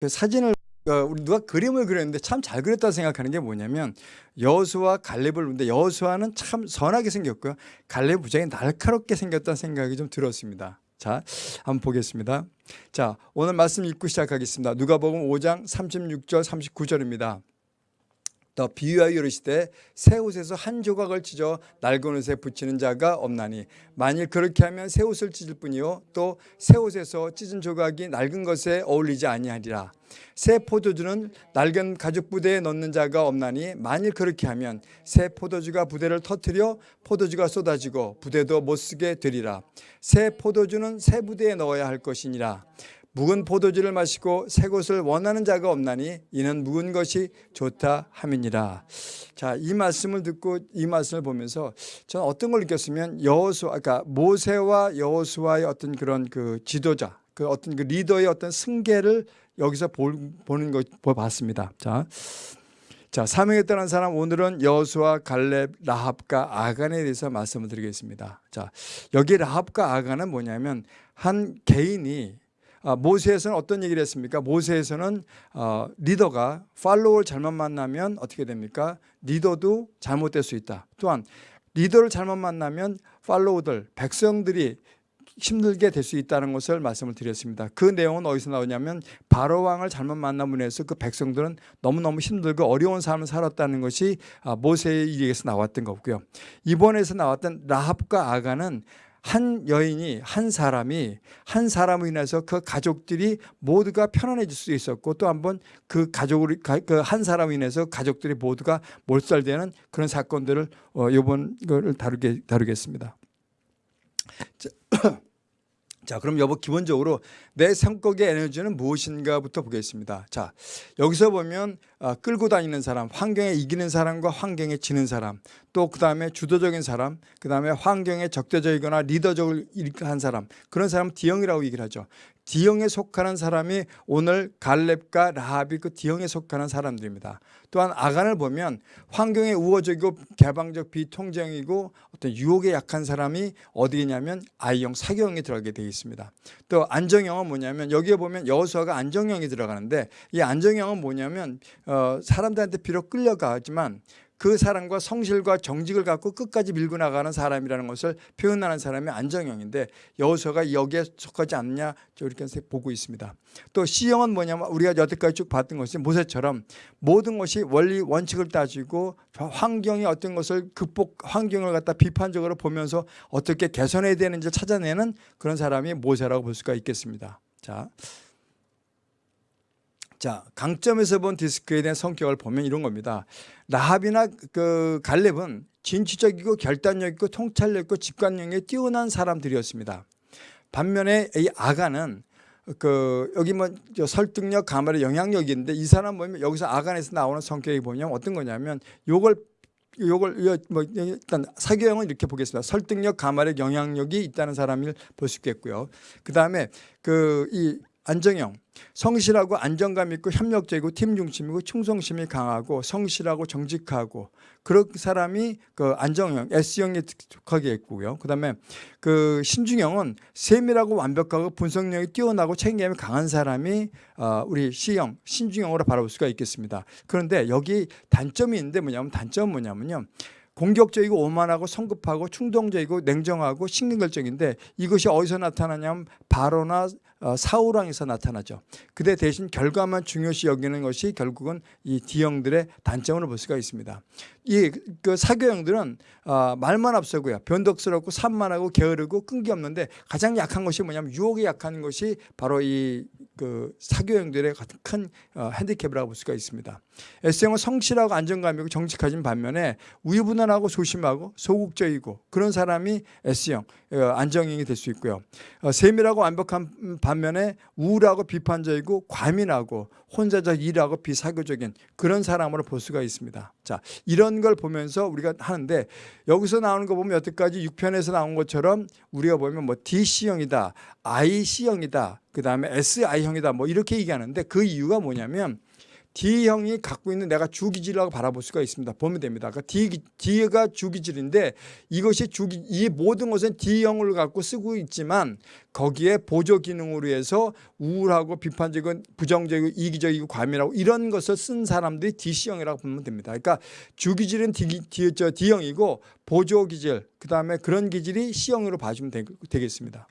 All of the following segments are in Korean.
그 사진을 어, 우리 누가 그림을 그렸는데 참 잘 그렸다 생각하는 게 뭐냐면 여수와 갈렙을 보는데 여수와는 참 선하게 생겼고요. 갈렙 부장이 날카롭게 생겼다는 생각이 좀 들었습니다. 자, 한번 보겠습니다. 자, 오늘 말씀 읽고 시작하겠습니다. 누가복음 5장 36절 39절입니다. 더 비유하여 이르시되 새 옷에서 한 조각을 찢어 낡은 옷에 붙이는 자가 없나니 만일 그렇게 하면 새 옷을 찢을 뿐이요. 또 새 옷에서 찢은 조각이 낡은 것에 어울리지 아니하리라. 새 포도주는 낡은 가죽 부대에 넣는 자가 없나니 만일 그렇게 하면 새 포도주가 부대를 터뜨려 포도주가 쏟아지고 부대도 못 쓰게 되리라. 새 포도주는 새 부대에 넣어야 할 것이니라 묵은 포도주를 마시고 새 것을 원하는 자가 없나니 이는 묵은 것이 좋다 함이니라. 자, 이 말씀을 듣고 이 말씀을 보면서 저는 어떤 걸 느꼈으면 여호수 그러니까 모세와 여호수아의 어떤 그런 그 지도자, 그 어떤 그 리더의 어떤 승계를 여기서 보는 거 봤습니다. 자. 자, 따른 사람 오늘은 여호수아, 갈렙, 라합과 아간에 대해서 말씀을 드리겠습니다. 자, 여기 라합과 아간은 뭐냐면 한 개인이 아, 모세에서는 어떤 얘기를 했습니까? 모세에서는 어, 리더가 팔로워를 잘못 만나면 어떻게 됩니까? 리더도 잘못될 수 있다. 또한 리더를 잘못 만나면 팔로워들, 백성들이 힘들게 될 수 있다는 것을 말씀을 드렸습니다. 그 내용은 어디서 나오냐면 바로 왕을 잘못 만남으로 해서 그 백성들은 너무너무 힘들고 어려운 삶을 살았다는 것이 아, 모세의 일에서 나왔던 거고요. 이번에서 나왔던 라합과 아가는 한 여인이 한 사람이 한 사람으로 인해서 그 가족들이 모두가 편안해질 수 있었고 또 한번 그 가족을 그한 사람으로 인해서 가족들이 모두가 몰살되는 그런 사건들을 어, 이번 걸 다루게 다루겠습니다. 자, 자, 그럼 여보 기본적으로 내 성격의 에너지는 무엇인가부터 보겠습니다. 자, 여기서 보면 아, 끌고 다니는 사람, 환경에 이기는 사람과 환경에 지는 사람, 또 그 다음에 주도적인 사람, 그 다음에 환경에 적대적이거나 리더적을 한 사람, 그런 사람 D형이라고 얘기를 하죠. D형에 속하는 사람이 오늘 갈렙과 라합이 그 D형에 속하는 사람들입니다. 또한 아간을 보면 환경에 우호적이고 개방적 비통제형이고 어떤 유혹에 약한 사람이 어디냐면 I형 사교형에 들어가게 되어 있습니다. 또 안정형은 뭐냐면 여기에 보면 여호수아가 안정형이 들어가는데 이 안정형은 뭐냐면 어, 사람들한테 비록 끌려가지만 그 사람과 성실과 정직을 갖고 끝까지 밀고 나가는 사람이라는 것을 표현하는 사람이 안정형인데 여호수아가 여기에 속하지 않느냐 이렇게 보고 있습니다. 또 C형은 뭐냐면 우리가 여태까지 쭉 봤던 것이 모세처럼 모든 것이 원리 원칙을 따지고 환경이 어떤 것을 극복 환경을 갖다 비판적으로 보면서 어떻게 개선해야 되는지 찾아내는 그런 사람이 모세라고 볼 수가 있겠습니다. 자. 자, 강점에서 본 디스크에 대한 성격을 보면 이런 겁니다. 라합이나 그 갈렙은 진취적이고 결단력 있고 통찰력 있고 집관력에 뛰어난 사람들이었습니다. 반면에 이 아가는 그 여기 뭐 설득력, 가말의 영향력이 있는데 이 사람 보면 여기서 아간에서 나오는 성격이 보면 어떤 거냐면 요걸 요걸 뭐 일단 사교형은 이렇게 보겠습니다. 설득력, 가말의 영향력이 있다는 사람을 볼 수 있겠고요. 그 다음에 그 이 안정형 성실하고 안정감 있고 협력적이고 팀 중심이고 충성심이 강하고 성실하고 정직하고 그런 사람이 그 안정형 S형에 특하게 있고요. 그다음에 그 신중형은 세밀하고 완벽하고 분석력이 뛰어나고 책임감이 강한 사람이 어 우리 C형 신중형으로 바라볼 수가 있겠습니다. 그런데 여기 단점이 있는데 뭐냐면 단점은 뭐냐면요. 공격적이고 오만하고 성급하고 충동적이고 냉정하고 신경결정인데 이것이 어디서 나타나냐면 바로나 어, 사우랑에서 나타나죠. 그대 대신 결과만 중요시 여기는 것이 결국은 이 D형들의 단점으로 볼 수가 있습니다. 이 그 사교형들은 어, 말만 앞서고요. 변덕스럽고 산만하고 게으르고 끈기 없는데 가장 약한 것이 뭐냐면 유혹에 약한 것이 바로 이 그 사교형들의 큰 어, 핸디캡이라고 볼 수가 있습니다. S형은 성실하고 안정감이고 정직하진 반면에 우유부단하고 소심하고 소극적이고 그런 사람이 S형 안정형이 될 수 있고요. 세밀하고 완벽한 반면에 우울하고 비판적이고 과민하고 혼자적 일하고 비사교적인 그런 사람으로 볼 수가 있습니다. 자, 이런 걸 보면서 우리가 하는데 여기서 나오는 거 보면 여태까지 6편에서 나온 것처럼 우리가 보면 뭐 DC형이다, IC형이다, 그 다음에 SI형이다 뭐 이렇게 얘기하는데 그 이유가 뭐냐면 D형이 갖고 있는 내가 주기질이라고 바라볼 수가 있습니다. 보면 됩니다. 그러니까 D, D가 주기질인데 이것이 주기 이 모든 것은 D형을 갖고 쓰고 있지만 거기에 보조 기능으로 해서 우울하고 비판적인 부정적이고 이기적이고 과민하고 이런 것을 쓴 사람들이 D형이라고 보면 됩니다. 그러니까 주기질은 D, D, 저 D형이고 보조 기질 그다음에 그런 기질이 C형으로 봐주면 되겠습니다.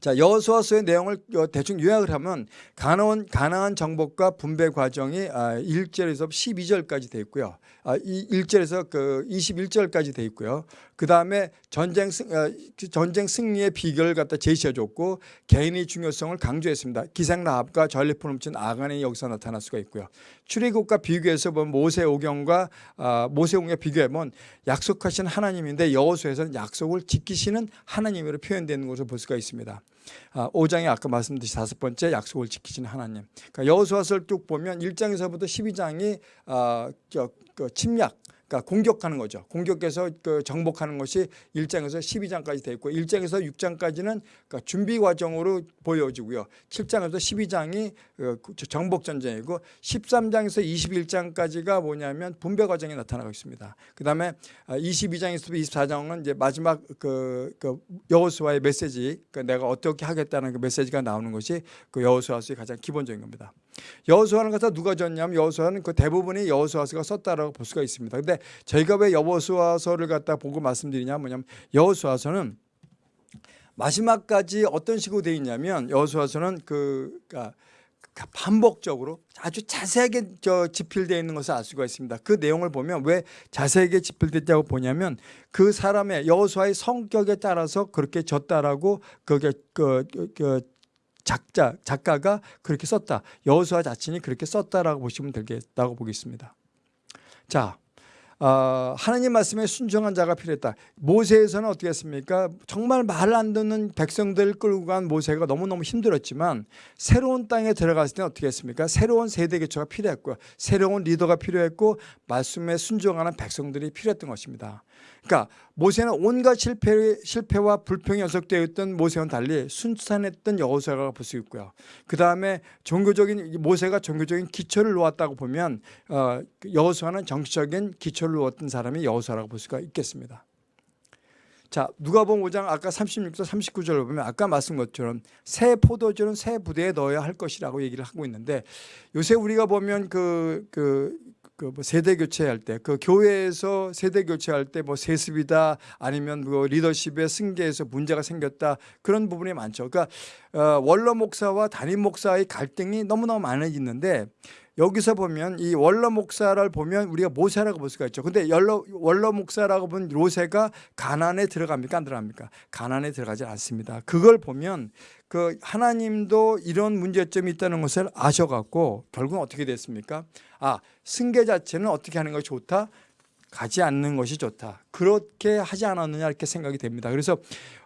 자, 여호수아서의 내용을 어, 대충 요약을 하면 가나안 가나안 정복과 분배 과정이 1절에서 아, 12절까지 돼 있고요. 아, 1절에서 그 21절까지 돼 있고요. 그 다음에 전쟁 승 어, 그 전쟁 승리의 비결을 갖다 제시해 줬고 개인의 중요성을 강조했습니다. 기생 라합과 전리품 훔친 아간의 역사 나타날 수가 있고요. 출애굽과 비교해서 보면 모세 오경과 아, 모세 오경에 비교해 보면 약속하신 하나님인데 여호수아에서는 약속을 지키시는 하나님으로 표현되는 것을 볼 수가 있습니다. 아, 5장에 아까 말씀드린 다섯 번째 약속을 지키시는 하나님. 그러니까 여호수아서를 쭉 보면 1장에서부터 12장이 아, 저, 그 침략 그러니까 공격하는 거죠. 공격해서 그 정복하는 것이 1장에서 12장까지 돼 있고 1장에서 6장까지는 그러니까 준비 과정으로 보여지고요. 7장에서 12장이 그 정복 전쟁이고 13장에서 21장까지가 뭐냐면 분배 과정이 나타나고 있습니다. 그다음에 22장에서 24장은 이제 마지막 그, 그 여호수아의 메시지, 그러니까 내가 어떻게 하겠다는 그 메시지가 나오는 것이 그 여호수아서의 가장 기본적인 겁니다. 여호수아는 가서 누가 졌냐면 여호수아는 그 대부분이 여호수아서가 썼다라고 볼 수가 있습니다. 근데 저희가 왜 여호수아서를 갖다 보고 말씀드리냐 뭐냐면 여호수아서는 마지막까지 어떤 식으로 되어 있냐면 여호수아서는 그 그러니까 반복적으로 아주 자세하게 저 지필되어 있는 것을 알 수가 있습니다. 그 내용을 보면 왜 자세하게 지필됐다고 보냐면 그 사람의 여호수아의 성격에 따라서 그렇게 졌다라고 그게 그, 그, 그 작자 작가가 그렇게 썼다. 여호수아 자신이 그렇게 썼다라고 보시면 되겠다고 보겠습니다. 자, 어, 하나님 말씀에 순종한 자가 필요했다. 모세에서는 어떻게 했습니까? 정말 말안 듣는 백성들을 끌고 간 모세가 너무너무 힘들었지만 새로운 땅에 들어갔을 때는 어떻게 했습니까? 새로운 세대 교체가 필요했고 새로운 리더가 필요했고 말씀에 순종하는 백성들이 필요했던 것입니다. 그러니까 모세는 온갖 실패, 실패와 불평이 연속되어 있던 모세와는 달리 순탄했던 여호수아가 볼 수 있고요. 그 다음에 종교적인 모세가 종교적인 기초를 놓았다고 보면 어, 여호수아는 정치적인 기초를 놓았던 사람이 여호수아라고 볼 수가 있겠습니다. 자 누가복음 5장 아까 36절 39절을 보면 아까 말씀 것처럼 새 포도주는 새 부대에 넣어야 할 것이라고 얘기를 하고 있는데 요새 우리가 보면 그, 그 그 뭐 세대 교체할 때 그 교회에서 세대 교체할 때 뭐 세습이다 아니면 뭐 리더십의 승계에서 문제가 생겼다 그런 부분이 많죠. 그러니까 어, 원로 목사와 담임 목사의 갈등이 너무너무 많이 있는데 여기서 보면 이 원로 목사를 보면 우리가 모세라고 볼 수가 있죠. 근데 원로, 원로 목사라고 본 로세가 가난에 들어갑니까? 안 들어갑니까? 가난에 들어가지 않습니다. 그걸 보면 그 하나님도 이런 문제점이 있다는 것을 아셔갖고 결국은 어떻게 됐습니까? 아 승계 자체는 어떻게 하는 것이 좋다? 가지 않는 것이 좋다. 그렇게 하지 않았느냐 이렇게 생각이 됩니다. 그래서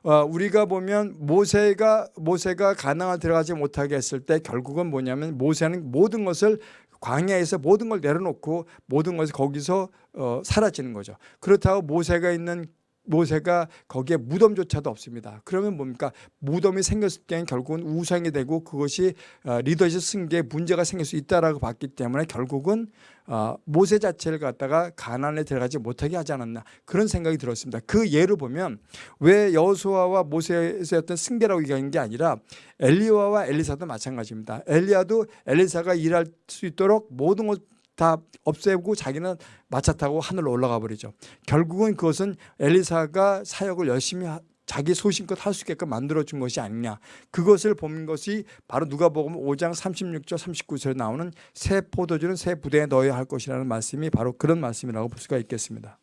어, 우리가 보면 모세가 모세가 가나안 들어가지 못하게 했을 때 결국은 뭐냐면 모세는 모든 것을 광야에서 모든 걸 내려놓고 모든 것이 거기서 어, 사라지는 거죠. 그렇다고 모세가 있는 모세가 거기에 무덤조차도 없습니다. 그러면 뭡니까? 무덤이 생겼을 때는 결국은 우상이 되고 그것이 어, 리더십 승계에 문제가 생길 수 있다라고 봤기 때문에 결국은 어, 모세 자체를 갖다가 가난에 들어가지 못하게 하지 않았나 그런 생각이 들었습니다. 그 예를 보면 왜 여호수아와 모세의 어떤 승계라고 얘기하는 게 아니라 엘리야와 엘리사도 마찬가지입니다. 엘리야도 엘리사가 일할 수 있도록 모든 것 다 없애고 자기는 마차 타고 하늘로 올라가 버리죠. 결국은 그것은 엘리사가 사역을 열심히 자기 소신껏 할 수 있게끔 만들어준 것이 아니냐. 그것을 본 것이 바로 누가복음 5장 36절 39절에 나오는 새 포도주는 새 부대에 넣어야 할 것이라는 말씀이 바로 그런 말씀이라고 볼 수가 있겠습니다.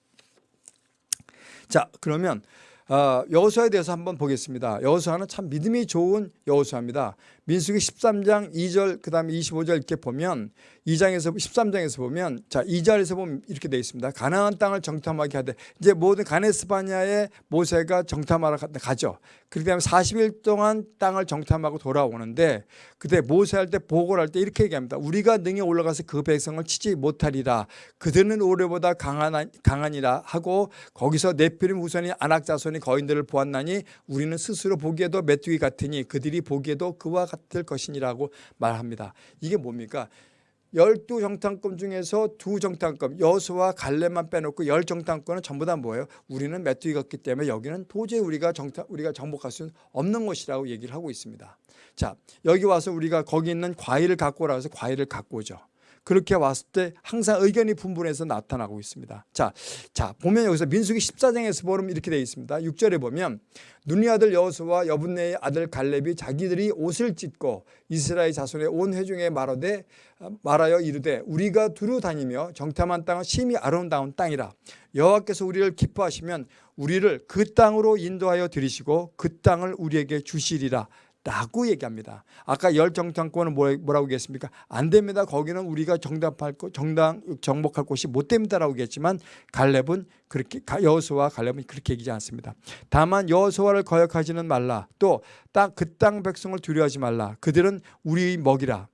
자 그러면 어, 여호수아에 대해서 한번 보겠습니다. 여호수아는 참 믿음이 좋은 여호수아입니다 민수기 13장 2절 그 다음에 25절 이렇게 보면 2장에서 13장에서 보면 자 2절에서 보면 이렇게 되어 있습니다. 가나안 땅을 정탐하게 하되 이제 모든 가네스바냐에 모세가 정탐하러 가죠. 때문에 40일 동안 땅을 정탐하고 돌아오는데 그때 모세할 때 보고를 할 때 이렇게 얘기합니다. 우리가 능히 올라가서 그 백성을 치지 못하리라. 그들은 올해보다 강한, 강하니라 하고 거기서 네피림 후손이 안악 자손이 거인들을 보았나니 우리는 스스로 보기에도 메뚜기 같으니 그들이 보기에도 그와 같될 것이니라고 말합니다. 이게 뭡니까? 열두 정탐권 중에서 두 정탐권 여수와 갈렙만 빼놓고 열 정탐권은 전부 다 뭐예요? 우리는 메뚜기가 없기 때문에 여기는 도저히 우리가 정탐 우리가 정복할 수 없는 곳이라고 얘기를 하고 있습니다. 자 여기 와서 우리가 거기 있는 과일을 갖고 해서 과일을 갖고 오죠. 그렇게 왔을 때 항상 의견이 분분해서 나타나고 있습니다. 자, 자 보면 여기서 민수기 14장에서 보면 이렇게 되어 있습니다. 6절에 보면 눈의 아들 여호수와 여분네의 아들 갈렙이 자기들이 옷을 찢고 이스라엘 자손의 온 회중에 말하되 말하여 이르되 우리가 두루 다니며 정탐한 땅은 심히 아름다운 땅이라 여호와께서 우리를 기뻐하시면 우리를 그 땅으로 인도하여 들이시고 그 땅을 우리에게 주시리라 라고 얘기합니다. 아까 열 정탐권은 뭐, 뭐라고 얘기했습니까? 안 됩니다. 거기는 우리가 정답할 거, 정당 정복할 곳이 못 됩니다라고 얘기했지만 갈렙은 그렇게 여호수와 갈렙은 그렇게 얘기하지 않습니다. 다만 여호수아를 거역하지는 말라. 또땅그땅 백성을 두려워하지 말라. 그들은 우리 먹이라.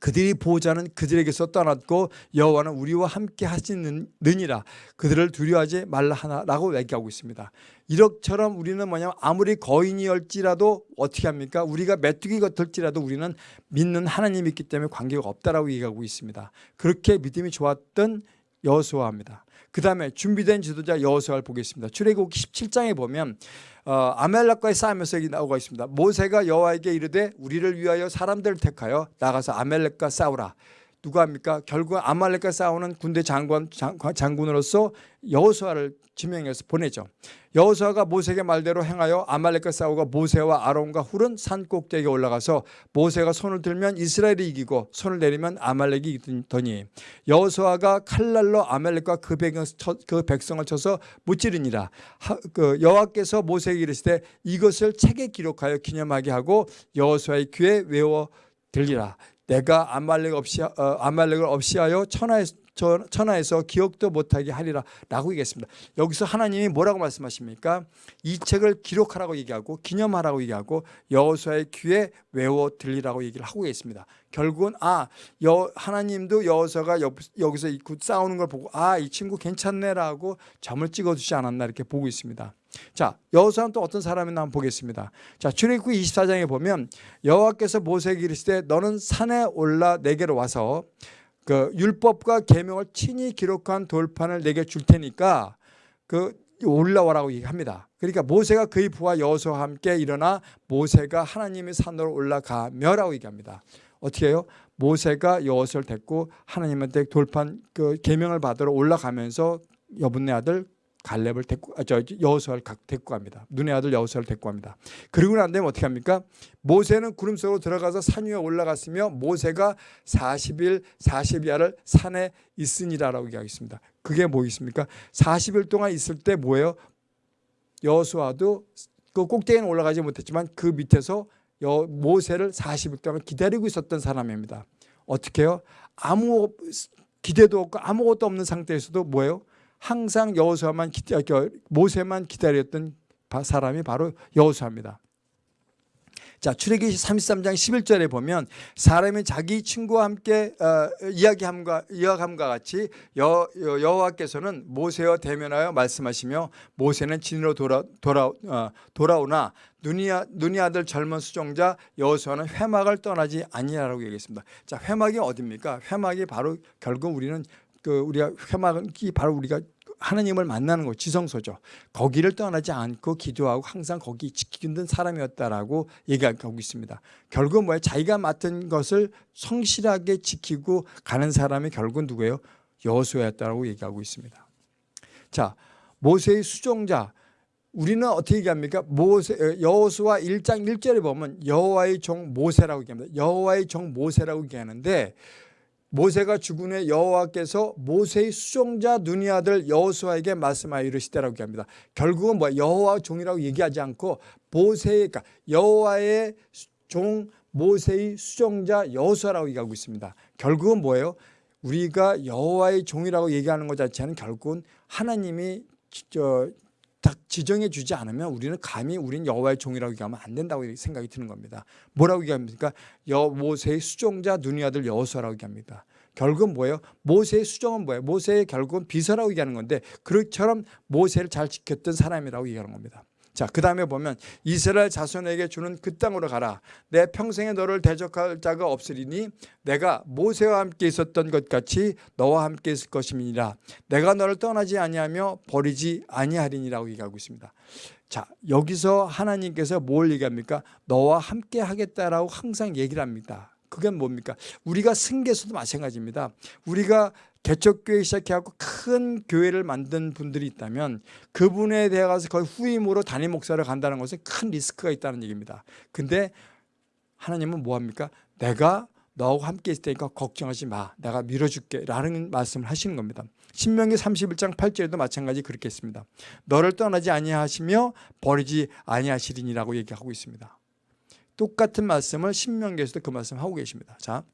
그들이 보호자는 그들에게서 떠났고 여호와는 우리와 함께 하시느니라 그들을 두려워하지 말라 하나라고 얘기하고 있습니다. 이렇처럼 우리는 뭐냐면 아무리 거인이었지라도 어떻게 합니까? 우리가 메뚜기 같을지라도 우리는 믿는 하나님이 있기 때문에 관계가 없다라고 얘기하고 있습니다. 그렇게 믿음이 좋았던 여호수아입니다. 그 다음에 준비된 지도자 여호수아를 보겠습니다. 출애굽 17장에 보면 어, 아멜렉과의 싸움에서 여기 나오고 있습니다. 모세가 여호와에게 이르되 우리를 위하여 사람들을 택하여 나가서 아멜렉과 싸우라. 누가 합니까? 결국 아말렉과 싸우는 군대 장관 장 군으로서 여호수아를 지명해서 보내죠. 여호수아가 모세에게 말대로 행하여 아말렉과 싸우고 모세와 아론과 훌은 산 꼭대기에 올라가서 모세가 손을 들면 이스라엘이 이기고 손을 내리면 아말렉이 이기더니 여호수아가 칼날로 아말렉과 그, 그 백성을 쳐서 무찌르니라. 그 여호와께서 모세에게 이르시되 이것을 책에 기록하여 기념하게 하고 여호수아의 귀에 외워 들리라. 내가 아말렉 없이 어, 아말렉을 없이하여 천하에 천하에서 기억도 못하게 하리라 라고 얘기했습니다. 여기서 하나님이 뭐라고 말씀하십니까? 이 책을 기록하라고 얘기하고 기념하라고 얘기하고 여호수아의 귀에 외워 들리라고 얘기를 하고 있습니다. 결국은 아 여, 하나님도 여호수아가 여기서 싸우는 걸 보고 아 이 친구 괜찮네라고 점을 찍어주지 않았나 이렇게 보고 있습니다. 자 여호수아는 또 어떤 사람이나 한번 보겠습니다. 자 출애굽기 24장에 보면 여호와께서 모세에게 이르시되 너는 산에 올라 내게로 와서 그 율법과 계명을 친히 기록한 돌판을 내게 줄 테니까 그 올라와라고 얘기합니다. 그러니까 모세가 그의 부하 여호수아와 함께 일어나 모세가 하나님의 산으로 올라가며라고 얘기합니다. 어떻게 해요? 모세가 여호수아를 데리고 하나님한테 돌판 그 계명을 받으러 올라가면서 여분네 아들 갈렙을 데리고 아, 저 여호수아를 데리고 갑니다. 눈의 아들 여호수아를 데리고 갑니다. 그리고 난 다음에 어떻게 합니까? 모세는 구름 속으로 들어가서 산 위에 올라갔으며 모세가 40일 40야를 산에 있으니라라고 얘기하겠습니다. 그게 뭐 있습니까? 40일 동안 있을 때 뭐예요? 여호수아도 그 꼭대기는 올라가지 못했지만 그 밑에서 여, 모세를 40일 동안 기다리고 있었던 사람입니다. 어떻게 해요? 아무 기대도 없고 아무것도 없는 상태에서도 뭐예요? 항상 여호수아만 기다 모세만 기다렸던 사람이 바로 여호수아입니다. 자, 출애굽기 33장 11절에 보면 사람이 자기 친구와 함께 어, 이야기함과 이야기함과 같이 여, 여호와께서는 모세와 대면하여 말씀하시며 모세는 진으로 돌아 돌아 어, 돌아오나 눈이, 눈이 아들 젊은 수종자 여호수아는 회막을 떠나지 아니하라고 얘기했습니다. 자, 회막이 어디입니까? 회막이 바로 결국 우리는 그 우리가 회막이 바로 우리가 하나님을 만나는 곳 지성소죠. 거기를 떠나지 않고 기도하고 항상 거기 지키는 사람이었다라고 얘기하고 있습니다. 결국 뭐야? 자기가 맡은 것을 성실하게 지키고 가는 사람이 결국 누구예요? 여호수아였다라고 얘기하고 있습니다. 자, 모세의 수종자 우리는 어떻게 얘기합니까? 모세 여호수아 1장 1절에 보면 여호와의 종 모세라고 얘기합니다. 여호와의 종 모세라고 얘기하는데 모세가 죽은 후에 여호와께서 모세의 수종자 눈이 아들 여호수아에게 말씀하여 이르시되라고 합니다. 결국은 뭐 여호와 종이라고 얘기하지 않고 모세 그러니까 여호와의 종 모세의 수종자 여호수아라고 얘기하고 있습니다. 결국은 뭐예요? 우리가 여호와의 종이라고 얘기하는 것 자체는 결국은 하나님이 저 딱 지정해 주지 않으면 우리는 감히 우리는 여호와의 종이라고 얘기하면 안 된다고 생각이 드는 겁니다. 뭐라고 얘기합니까? 여 모세의 수종자 눈이 아들 여호수아라고 얘기합니다. 결국은 뭐예요? 모세의 수종은 뭐예요? 모세의 결국은 비서라고 얘기하는 건데 그처럼 모세를 잘 지켰던 사람이라고 얘기하는 겁니다. 자, 그 다음에 보면 이스라엘 자손에게 주는 그 땅으로 가라. 내 평생에 너를 대적할 자가 없으리니 내가 모세와 함께 있었던 것 같이 너와 함께 있을 것임이니라. 내가 너를 떠나지 아니하며 버리지 아니하리니라고 얘기하고 있습니다. 자, 여기서 하나님께서 뭘 얘기합니까? 너와 함께 하겠다라고 항상 얘기를 합니다. 그게 뭡니까? 우리가 승계에서도 마찬가지입니다. 우리가 개척교회 시작해갖고 큰 교회를 만든 분들이 있다면 그분에 대해 가서 거의 후임으로 담임 목사를 간다는 것은 큰 리스크가 있다는 얘기입니다. 근데 하나님은 뭐합니까? 내가 너하고 함께 있을 테니까 걱정하지 마. 내가 밀어줄게. 라는 말씀을 하시는 겁니다. 신명기 31장 8절에도 마찬가지 그렇게 했습니다. 너를 떠나지 아니하시며 버리지 아니하시리니라고 얘기하고 있습니다. 똑같은 말씀을 신명기에서도 그 말씀 하고 계십니다. 자,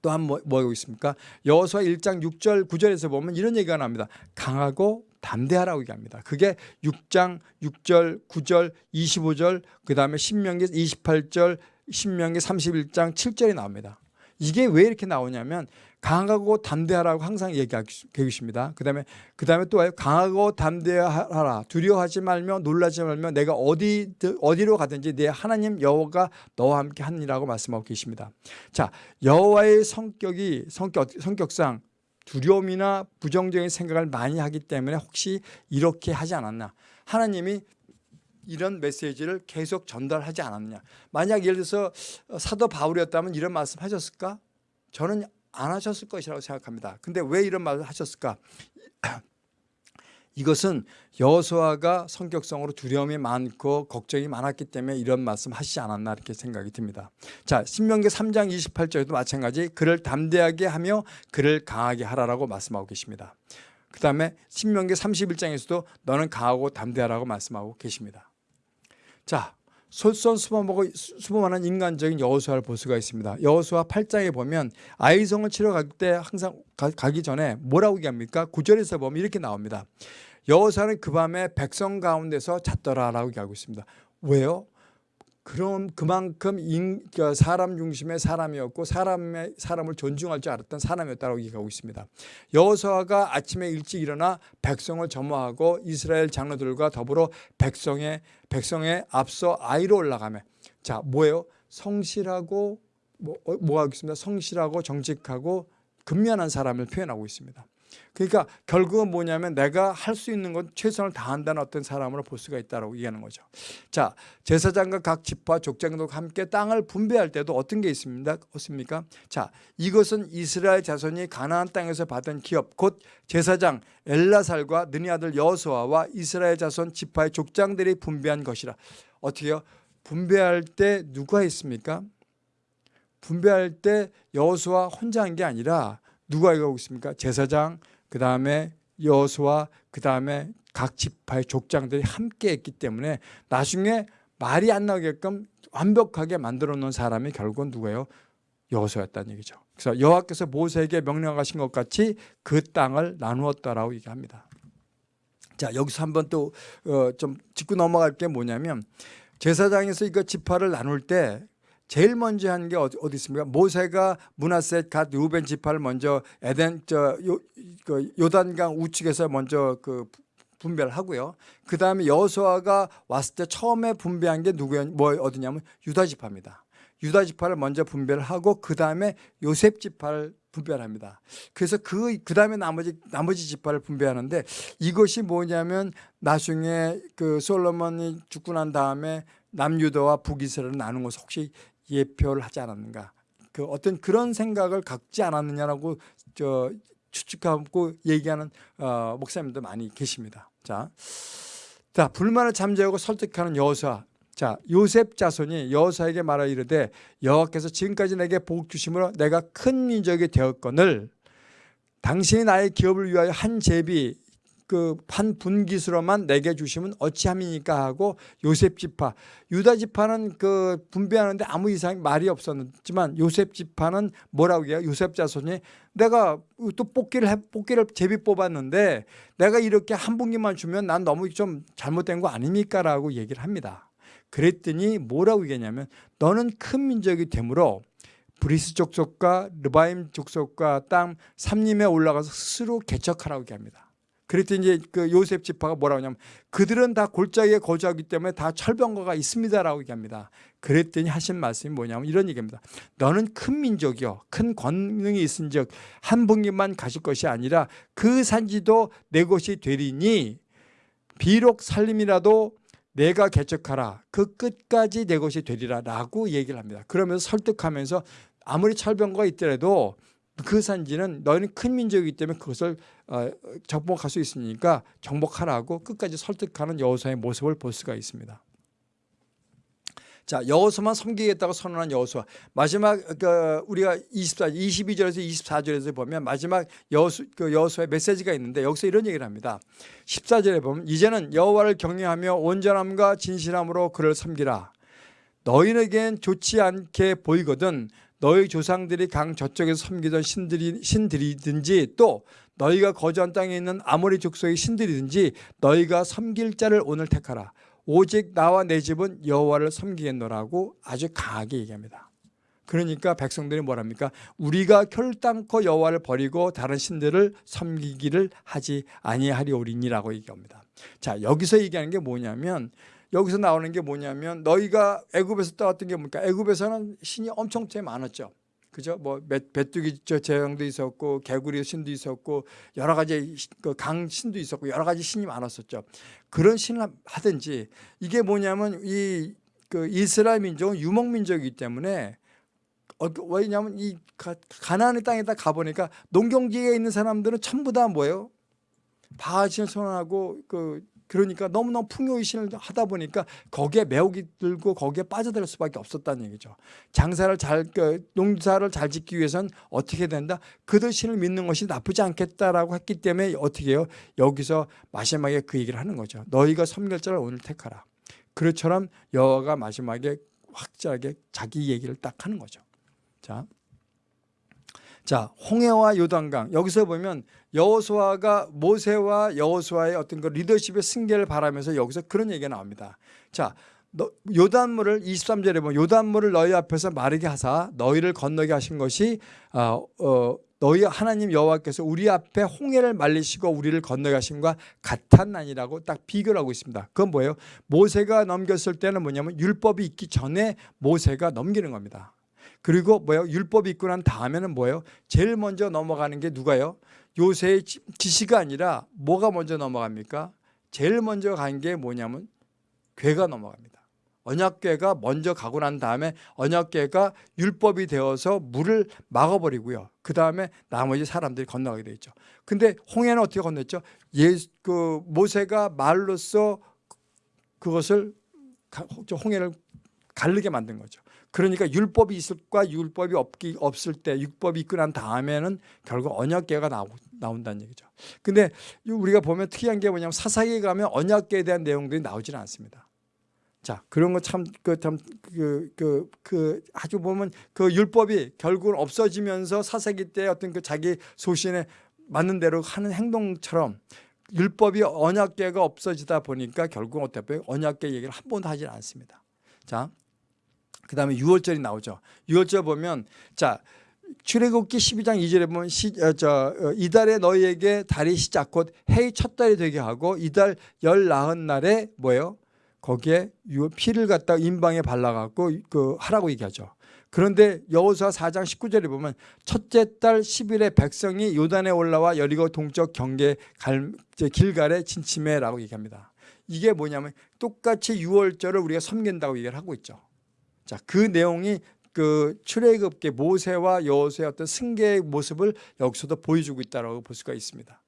또한 뭐, 뭐 하고 있습니까? 여호수아 1장 6절 9절에서 보면 이런 얘기가 나옵니다. 강하고 담대하라고 얘기합니다. 그게 6장 6절 9절 25절 그 다음에 신명기 28절 신명기 31장 7절이 나옵니다. 이게 왜 이렇게 나오냐면 강하고 담대하라고 항상 얘기하고 계십니다. 그 다음에 그 다음에 또 와요. 강하고 담대하라. 두려워하지 말며 놀라지 말며 내가 어디 어디로 가든지 내 하나님 여호와가 너와 함께 하니라고 말씀하고 계십니다. 자, 여호와의 성격이 성격 성격상 두려움이나 부정적인 생각을 많이 하기 때문에 혹시 이렇게 하지 않았나? 하나님이 이런 메시지를 계속 전달하지 않았느냐. 만약 예를 들어서 사도 바울이었다면 이런 말씀 하셨을까? 저는 안 하셨을 것이라고 생각합니다. 근데 왜 이런 말을 하셨을까? 이것은 여호수아가 성격성으로 두려움이 많고 걱정이 많았기 때문에 이런 말씀 하시지 않았나 이렇게 생각이 듭니다. 자, 신명기 3장 28절에도 마찬가지 그를 담대하게 하며 그를 강하게 하라라고 말씀하고 계십니다. 그 다음에 신명기 31장에서도 너는 강하고 담대하라고 말씀하고 계십니다. 자, 솔선수범하고 수범하는 인간적인 여호수아를 볼 수가 있습니다. 여호수아 8장에 보면 아이성을 치러 갈 때 항상 가, 기 전에 뭐라고 얘기합니까? 9절에서 보면 이렇게 나옵니다. 여호수아는 그 밤에 백성 가운데서 잤더라라고 얘기하고 있습니다. 왜요? 그럼 그만큼 인, 그 사람 중심의 사람이었고 사람의 사람을 존중할 줄 알았던 사람이었다고 얘기하고 있습니다. 여호수아가 아침에 일찍 일어나 백성을 점화하고 이스라엘 장로들과 더불어 백성의 백성의 앞서 아이로 올라가며 자 뭐예요? 성실하고 뭐, 어, 뭐 하겠습니다. 성실하고 정직하고 근면한 사람을 표현하고 있습니다. 그러니까 결국은 뭐냐면 내가 할 수 있는 건 최선을 다한다는 어떤 사람으로 볼 수가 있다고 얘기하는 거죠. 자, 제사장과 각 지파 족장도 함께 땅을 분배할 때도 어떤 게 있습니다. 없습니까? 자, 이것은 이스라엘 자손이 가나안 땅에서 받은 기업 곧 제사장 엘라살과 느니 아들 여호수아와 이스라엘 자손 지파의 족장들이 분배한 것이라. 어떻게요? 분배할 때 누가 있습니까? 분배할 때 여호수아 혼자 한 게 아니라 누가 이거 하고 있습니까? 제사장, 그 다음에 여수와 그 다음에 각 지파의 족장들이 함께 했기 때문에 나중에 말이 안 나오게끔 완벽하게 만들어 놓은 사람이 결국은 누구예요? 여호수였다는 얘기죠. 그래서 여호와께서 모세에게 명령하신 것 같이 그 땅을 나누었다라고 얘기합니다. 자 여기서 한번 또좀 어, 짚고 넘어갈 게 뭐냐면 제사장에서 이거 지파를 나눌 때 제일 먼저 한 게 어디, 있습니까? 모세가 문하셋 갓 루벤 지파를 먼저 에덴 저 요, 그 요단강 우측에서 먼저 그 분배를 하고요. 그 다음에 여호수아가 왔을 때 처음에 분배한 게 누구였 뭐 어디냐면 유다 지파입니다. 유다 지파를 먼저 분배를 하고 그 다음에 요셉 지파를 분배를 합니다. 그래서 그, 그 다음에 나머지, 나머지 지파를 분배하는데 이것이 뭐냐면 나중에 그 솔로몬이 죽고 난 다음에 남유다와 북이스라엘을 나눈 것을 혹시 예표를 하지 않았는가 그 어떤 그런 생각을 갖지 않았느냐라고 저 추측하고 얘기하는 어, 목사님도 많이 계십니다. 자, 자 불만을 잠재우고 설득하는 여호수아. 자 요셉 자손이 여호수아에게 말하 이르되 여호와께서 지금까지 내게 복 주심으로 내가 큰 민족이 되었거늘 당신이 나의 기업을 위하여 한 제비 그한 분기수로만 내게 주시면 어찌함이니까 하고 요셉 지파. 유다 지파는 그 분배하는데 아무 이상 말이 없었지만 요셉 지파는 뭐라고 해요? 요셉 자손이 내가 또 뽑기를 해, 뽑기를 제비 뽑았는데 내가 이렇게 한 분깃만 주면 난 너무 좀 잘못된 거 아닙니까? 라고 얘기를 합니다. 그랬더니 뭐라고 얘기했냐면 너는 큰 민족이 되므로 브리스 족속과 르바임 족속과 땅 삼림에 올라가서 스스로 개척하라고 얘기합니다 그랬더니 이제 그 요셉 지파가 뭐라고 하냐면 그들은 다 골짜기에 거주하기 때문에 다 철병거가 있습니다라고 얘기합니다. 그랬더니 하신 말씀이 뭐냐면 이런 얘기입니다. 너는 큰 민족이요 큰 권능이 있은 즉 한 분기만 가실 것이 아니라 그 산지도 내 것이 되리니 비록 살림이라도 내가 개척하라 그 끝까지 내 것이 되리라 라고 얘기를 합니다. 그러면서 설득하면서 아무리 철병거가 있더라도 그 산지는 너희는 큰 민족이기 때문에 그것을 어, 정복할 수 있으니까 정복하라고 끝까지 설득하는 여호수아의 모습을 볼 수가 있습니다. 자 여호수아만 섬기겠다고 선언한 여호수아 마지막 그 우리가 24 22절에서 24절에서 보면 마지막 여호수 그 여호수아의 메시지가 있는데 여기서 이런 얘기를 합니다. 14절에 보면 이제는 여호와를 경외하며 온전함과 진실함으로 그를 섬기라. 너희에겐 좋지 않게 보이거든 너희 조상들이 강 저쪽에서 섬기던 신들이, 신들이든지 또 너희가 거주한 땅에 있는 아모리 족속의 신들이든지 너희가 섬길 자를 오늘 택하라. 오직 나와 내 집은 여호와를 섬기겠노라고 아주 강하게 얘기합니다. 그러니까 백성들이 뭐랍니까? 우리가 결단코 여호와를 버리고 다른 신들을 섬기기를 하지 아니하리오리니라고 얘기합니다. 자 여기서 얘기하는 게 뭐냐면 여기서 나오는 게 뭐냐면 너희가 애굽에서 따왔던 게 뭡니까? 애굽에서는 신이 엄청 많았죠. 그죠? 뭐 베뚜기 제형도 있었고 개구리 신도 있었고 여러 가지 그강 신도 있었고 여러 가지 신이 많았었죠. 그런 신을 하든지 이게 뭐냐면 이 그 이스라엘 민족은 유목 민족이기 때문에 어, 왜냐하면 이 가나안의 땅에다 가보니까 농경지에 있는 사람들은 전부 다 뭐예요? 바하신을 선언하고 그 그러니까 너무너무 풍요의신을 하다 보니까 거기에 매혹이 들고 거기에 빠져들 수밖에 없었다는 얘기죠. 장사를 잘, 그 농사를 잘 짓기 위해서는 어떻게 된다? 그들 신을 믿는 것이 나쁘지 않겠다라고 했기 때문에 어떻게 해요? 여기서 마지막에 그 얘기를 하는 거죠. 너희가 섬결자를 오늘 택하라. 그처럼 여호와가 마지막에 확실하게 자기 얘기를 딱 하는 거죠. 자, 자 홍해와 요단강 여기서 보면 여호수아가 모세와 여호수아의 어떤 그 리더십의 승계를 바라면서 여기서 그런 얘기가 나옵니다. 자 요단물을 23절에 보면 요단물을 너희 앞에서 마르게 하사 너희를 건너게 하신 것이 어, 어, 너희 하나님 여호와께서 우리 앞에 홍해를 말리시고 우리를 건너게 하신과 같았나니라고 딱 비교를 하고 있습니다. 그건 뭐예요? 모세가 넘겼을 때는 뭐냐면 율법이 있기 전에 모세가 넘기는 겁니다. 그리고 뭐예요? 율법이 있고 난 다음에는 뭐예요? 제일 먼저 넘어가는 게 누가요? 요새의 지시가 아니라 뭐가 먼저 넘어갑니까? 제일 먼저 간 게 뭐냐면 괴가 넘어갑니다. 언약궤가 먼저 가고 난 다음에 언약궤가 율법이 되어서 물을 막아버리고요. 그 다음에 나머지 사람들이 건너가게 돼 있죠. 근데 홍해는 어떻게 건넜죠? 예, 그 모세가 말로써 그것을 홍해를 가르게 만든 거죠. 그러니까 율법이 있을까 율법이 없기 없을 때 율법이 있고 난 다음에는 결국 언약계가 나오, 나온다는 얘기죠. 근데 우리가 보면 특이한 게 뭐냐면 사사기에 가면 언약계에 대한 내용들이 나오지는 않습니다. 자 그런 거 참 그 참 그 그 그 아주 보면 그 율법이 결국은 없어지면서 사사기 때 어떤 그 자기 소신에 맞는 대로 하는 행동처럼 율법이 언약계가 없어지다 보니까 결국 어떻게 언약계 얘기를 한 번도 하지 않습니다. 자, 그 다음에 6월절이 나오죠. 6월절 보면 자 출애굽기 12장 2절에 보면 시, 어, 저, 어, 이달에 너희에게 달이 시작 곧 해의 첫 달이 되게 하고 이달 열 나흔 날에 뭐예요? 거기에 피를 갖다 인방에 발라갖고 그 하라고 얘기하죠. 그런데 여호수아 4장 19절에 보면 첫째 달 10일에 백성이 요단에 올라와 여리고 동쪽 경계 갈, 길갈에 진침해라고 얘기합니다. 이게 뭐냐면 똑같이 6월절을 우리가 섬긴다고 얘기를 하고 있죠. 자, 그 내용이 그 출애굽계 모세와 여호수의 어떤 승계의 모습을 여기서도 보여주고 있다고 볼 수가 있습니다.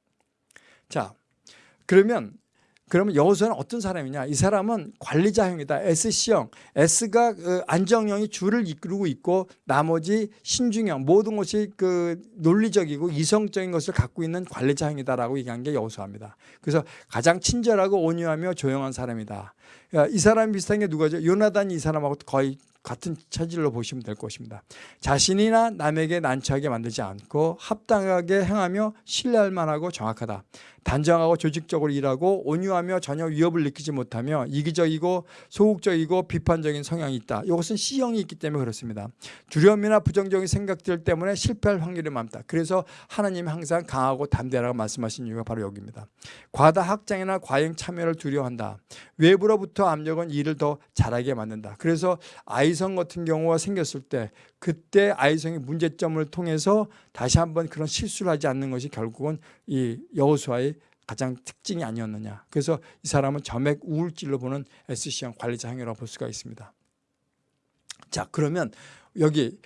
자, 그러면 그러면 여호수아는 어떤 사람이냐? 이 사람은 관리자형이다. SC형. S가 그 안정형이 주를 이끌고 있고 나머지 신중형 모든 것이 그 논리적이고 이성적인 것을 갖고 있는 관리자형이다라고 얘기한 게 여호수아입니다. 그래서 가장 친절하고 온유하며 조용한 사람이다. 이 사람 비슷한 게 누가죠? 요나단이 이 사람하고 거의 같은 차질로 보시면 될 것입니다. 자신이나 남에게 난처하게 만들지 않고 합당하게 행하며 신뢰할 만하고 정확하다. 단정하고 조직적으로 일하고 온유하며 전혀 위협을 느끼지 못하며 이기적이고 소극적이고 비판적인 성향이 있다. 이것은 C형이 있기 때문에 그렇습니다. 두려움이나 부정적인 생각들 때문에 실패할 확률이 많다. 그래서 하나님이 항상 강하고 담대하라고 말씀하신 이유가 바로 여기입니다. 과다 확장이나 과잉 참여를 두려워한다. 외부로부터 압력은 일을 더 잘하게 만든다. 그래서 아이 성 같은 경우가 생겼을 때 그때 아이성의 문제점을 통해서 다시 한번 그런 실수를 하지 않는 것이 결국은 이 여호수아의 가장 특징이 아니었느냐. 그래서 이 사람은 점액 우울질로 보는 SC형 관리자 행위라고 볼 수가 있습니다. 자, 그러면 여기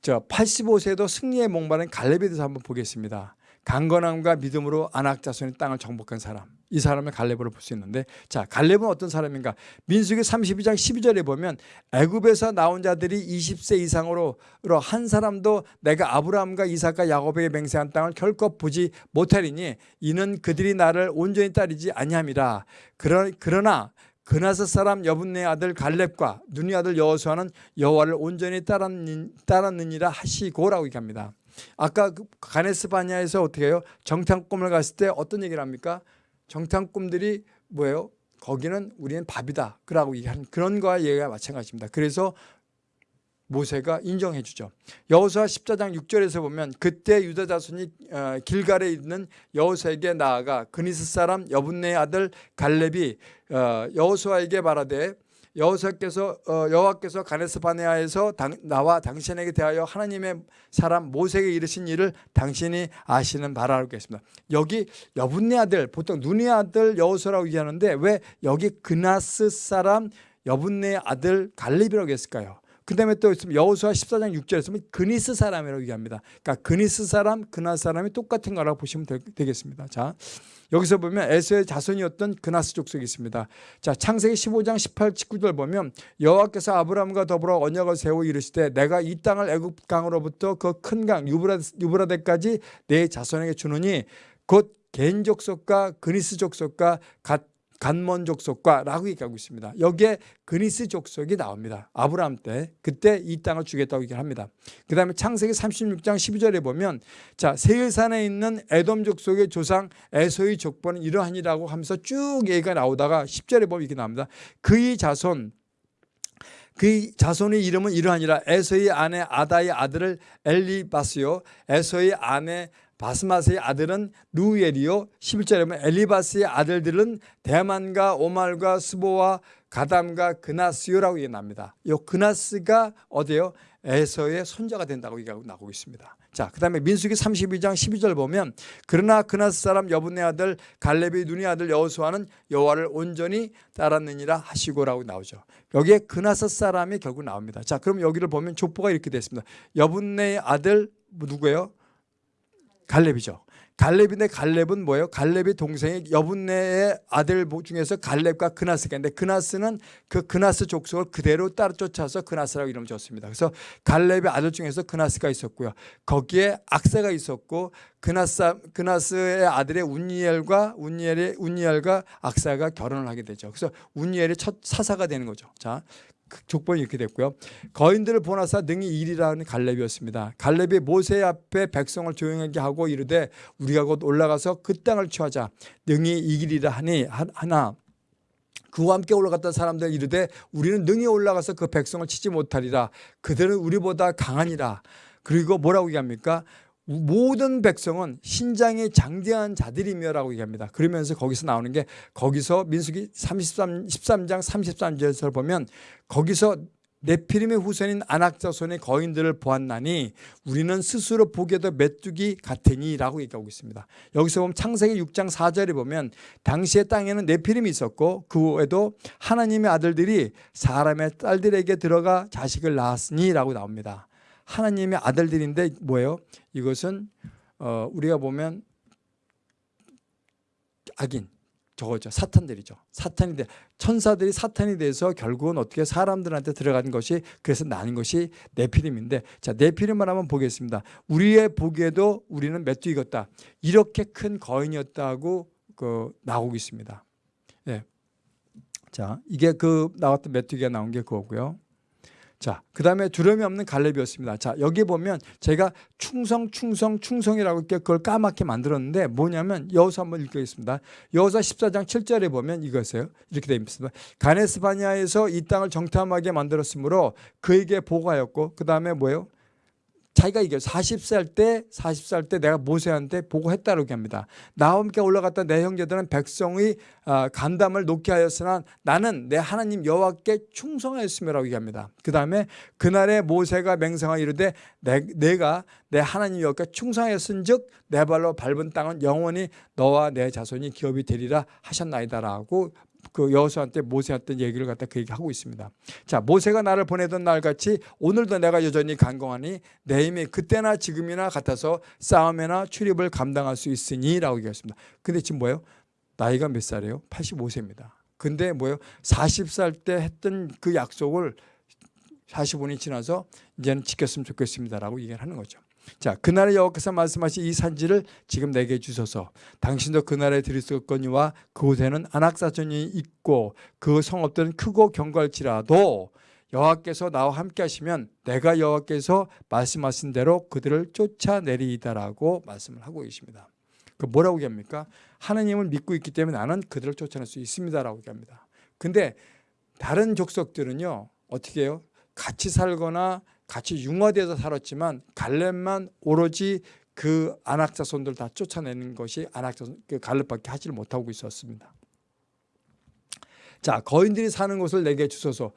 저 85세도 승리에 목마른 갈렙에 대해서 한번 보겠습니다. 강건함과 믿음으로 아낙 자손의 땅을 정복한 사람. 이 사람을 갈렙으로 볼 수 있는데 자 갈렙은 어떤 사람인가 민수기 32장 12절에 보면 애굽에서 나온 자들이 20세 이상으로 한 사람도 내가 아브라함과 이삭과 야곱에게 맹세한 땅을 결코 보지 못하리니 이는 그들이 나를 온전히 따르지 아니함이라 그러나 그나스 사람 여분네 아들 갈렙과 눈이 아들 여호수아는 여호와를 온전히 따랐느니라 하시고라고 얘기합니다. 아까 그 가네스 바냐에서 어떻게 해요? 정탐꾼을 갔을 때 어떤 얘기를 합니까? 정탐꾼들이 뭐예요? 거기는 우리는 밥이다. 그라고 얘기하는 그런 거와 얘기가 마찬가지입니다. 그래서 모세가 인정해 주죠. 여호수아 14장 6절에서 보면 그때 유다 자손이 어, 길갈에 있는 여호수아에게 나아가 그니스 사람 여분네의 아들 갈렙이 어, 여호수아에게 말하되 여호사께서 어, 여호와께서 가네스 바네아에서 당, 나와 당신에게 대하여 하나님의 사람 모세에게 이르신 일을 당신이 아시는 바라고 했습니다. 여기 여분네 아들 보통 눈의 아들 여호수라고 얘기하는데 왜 여기 그나스 사람 여분네 아들 갈렙이라고 했을까요? 그 다음에 또 있으면 여호수아 14장 6절에 보면 그니스 사람이라고 얘기합니다. 그러니까 그니스 사람, 그나스 사람이 똑같은 거라고 보시면 되, 겠습니다 자, 여기서 보면 에서의 자손이었던 그나스 족속이 있습니다. 자, 창세기 15장 18, 19절 보면 여호와께서 아브라함과 더불어 언약을 세워 이르시되 내가 이 땅을 애굽 강으로부터 그 큰 강 유브라 데까지 내 자손에게 주느니 곧겐 족속과 그니스 족속과 갓 간몬 족속과라고 얘기하고 있습니다. 여기에 그니스 족속이 나옵니다. 아브라함 때 그때 이 땅을 주겠다고 얘기를 합니다. 그 다음에 창세기 36장 12절에 보면 자 세일산에 있는 에돔 족속의 조상 에서의 족보는 이러하니라고 하면서 쭉 얘기가 나오다가 10절에 보면 이렇게 나옵니다. 그의 자손 그 자손의 이름은 이러하니라 에서의 아내 아다의 아들을 엘리바스요 에서의 아내 바스마스의 아들은 루엘이요 11절에 보면 엘리바스의 아들들은 대만과 오말과 스보와 가담과 그나스요라고 얘기합니다. 이 그나스가 어디요? 에서의 손자가 된다고 얘기하고 나오고 있습니다. 자, 그 다음에 민수기 32장 12절 보면 그러나 그나스 사람 여분의 아들 갈렙의 눈의 아들 여호수아는 여호와를 온전히 따랐느니라 하시고라고 나오죠. 여기에 그나스 사람이 결국 나옵니다. 자, 그럼 여기를 보면 족보가 이렇게 됐습니다. 여분의 아들 누구예요? 갈렙이죠. 갈렙인데 갈렙은 뭐예요? 갈렙의 동생이 여분네의 아들 중에서 갈렙과 그나스가 있는데 그나스는 그 그나스 족속을 그대로 따라 쫓아서 그나스라고 이름을 줬습니다. 그래서 갈렙의 아들 중에서 그나스가 있었고요. 거기에 악사가 있었고 그나스 그나스의 아들의 운니엘과 운니엘의 운니엘과 악사가 결혼을 하게 되죠. 그래서 운니엘의 첫 사사가 되는 거죠. 자, 그 족본이 이렇게 됐고요. 거인들을 보나사 능히 일이라는 갈렙이었습니다. 갈렙이 모세 앞에 백성을 조용하게 하고 이르되 우리가 곧 올라가서 그 땅을 취하자 능히 이기리라 하니 하나 그와 함께 올라갔던 사람들 이르되 우리는 능히 올라가서 그 백성을 치지 못하리라 그들은 우리보다 강하니라 그리고 뭐라고 얘기합니까? 모든 백성은 신장이 장대한 자들이며라고 얘기합니다. 그러면서 거기서 나오는 게 거기서 민수기 33, 13장 33절에서 보면 거기서 네피림의 후손인 안악자손의 거인들을 보았나니 우리는 스스로 보기에도 메뚜기 같으니 라고 얘기하고 있습니다. 여기서 보면 창세기 6장 4절에 보면 당시의 땅에는 네피림이 있었고 그 외에도 하나님의 아들들이 사람의 딸들에게 들어가 자식을 낳았으니 라고 나옵니다. 하나님의 아들들인데 뭐예요? 이것은 어, 우리가 보면 악인 저거죠. 사탄들이죠. 사탄이 돼 천사들이 사탄이 돼서 결국은 어떻게 사람들한테 들어가는 것이 그래서 나는 것이 네피림인데 자 네피림을 한번 보겠습니다. 우리의 보기에도 우리는 메뚜기 같다. 이렇게 큰 거인이었다고 그 나오고 있습니다. 예. 자 이게 그 나왔던 메뚜기가 나온 게 그거고요 자, 그 다음에 두려움이 없는 갈렙이었습니다. 자, 여기 보면 제가 충성, 충성, 충성이라고 이렇게 그걸 까맣게 만들었는데 뭐냐면 여호수 한번 읽겠습니다. 여호사 14장 7절에 보면 이것이에요. 이렇게 되어 있습니다. 가네스바니아에서 이 땅을 정탐하게 만들었으므로 그에게 보고하였고 그 다음에 뭐예요? 자기가 이게 40살 때 40살 때 내가 모세한테 보고했다고 합니다. 나와 함께 올라갔던 내 형제들은 백성의 아, 간담을 놓게 하였으나 나는 내 하나님 여호와께 충성하였음이라고 얘기합니다. 그 다음에 그날에 모세가 맹상하 이르되 내, 가내 하나님 여호와께 충성하였은즉 내 발로 밟은 땅은 영원히 너와 내 자손이 기업이 되리라 하셨나이다라고 그 여호수아한테 모세한테 얘기를 갖다 그 얘기하고 있습니다. 자 모세가 나를 보내던 날 같이 오늘도 내가 여전히 간공하니 내 힘이 그때나 지금이나 같아서 싸움이나 출입을 감당할 수 있으니 라고 얘기했습니다. 근데 지금 뭐예요? 나이가 몇 살이에요? 85세입니다. 근데 뭐예요? 40살 때 했던 그 약속을 45년이 지나서 이제는 지켰으면 좋겠습니다라고 얘기를 하는 거죠. 자, 그날에 여호와께서 말씀하신 이 산지를 지금 내게 주소서. 당신도 그날에 들으셨거니와 그곳에는 안악사전이 있고 그 성읍들은 크고 경갈지라도 여호와께서 나와 함께 하시면 내가 여호와께서 말씀하신 대로 그들을 쫓아내리이다라고 말씀을 하고 계십니다. 그 뭐라고 얘기합니까? 하나님을 믿고 있기 때문에 나는 그들을 쫓아낼 수 있습니다라고 얘기합니다. 근데 다른 족속들은요. 어떻게 해요? 같이 살거나 같이 융화돼서 살았지만 갈렙만 오로지 그 안악자손들 다 쫓아내는 것이 안악자손 그 갈렙밖에 하지를 못하고 있었습니다. 자 거인들이 사는 곳을 내게 주소서.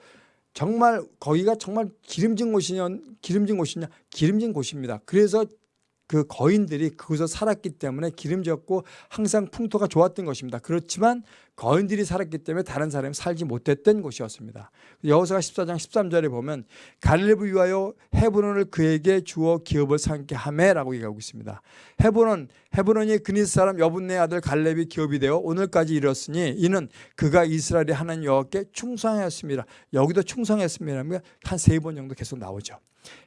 정말 거기가 정말 기름진 곳이냐 기름진 곳이냐 기름진 곳입니다. 그래서 그 거인들이 그곳에 살았기 때문에 기름졌고 항상 풍토가 좋았던 것입니다. 그렇지만 거인들이 살았기 때문에 다른 사람이 살지 못했던 곳이었습니다. 여호수아 14장 13절에 보면 갈렙을 위하여 헤브론을 그에게 주어 기업을 삼게 하매라고 얘기하고 있습니다. 헤브론 헤브론이 그니스 사람 여분네 아들 갈렙이 기업이 되어 오늘까지 이르렀으니 이는 그가 이스라엘의 하나님 여호와께 충성하였습니다. 여기도 충성했습니다. 한세 번 정도 계속 나오죠.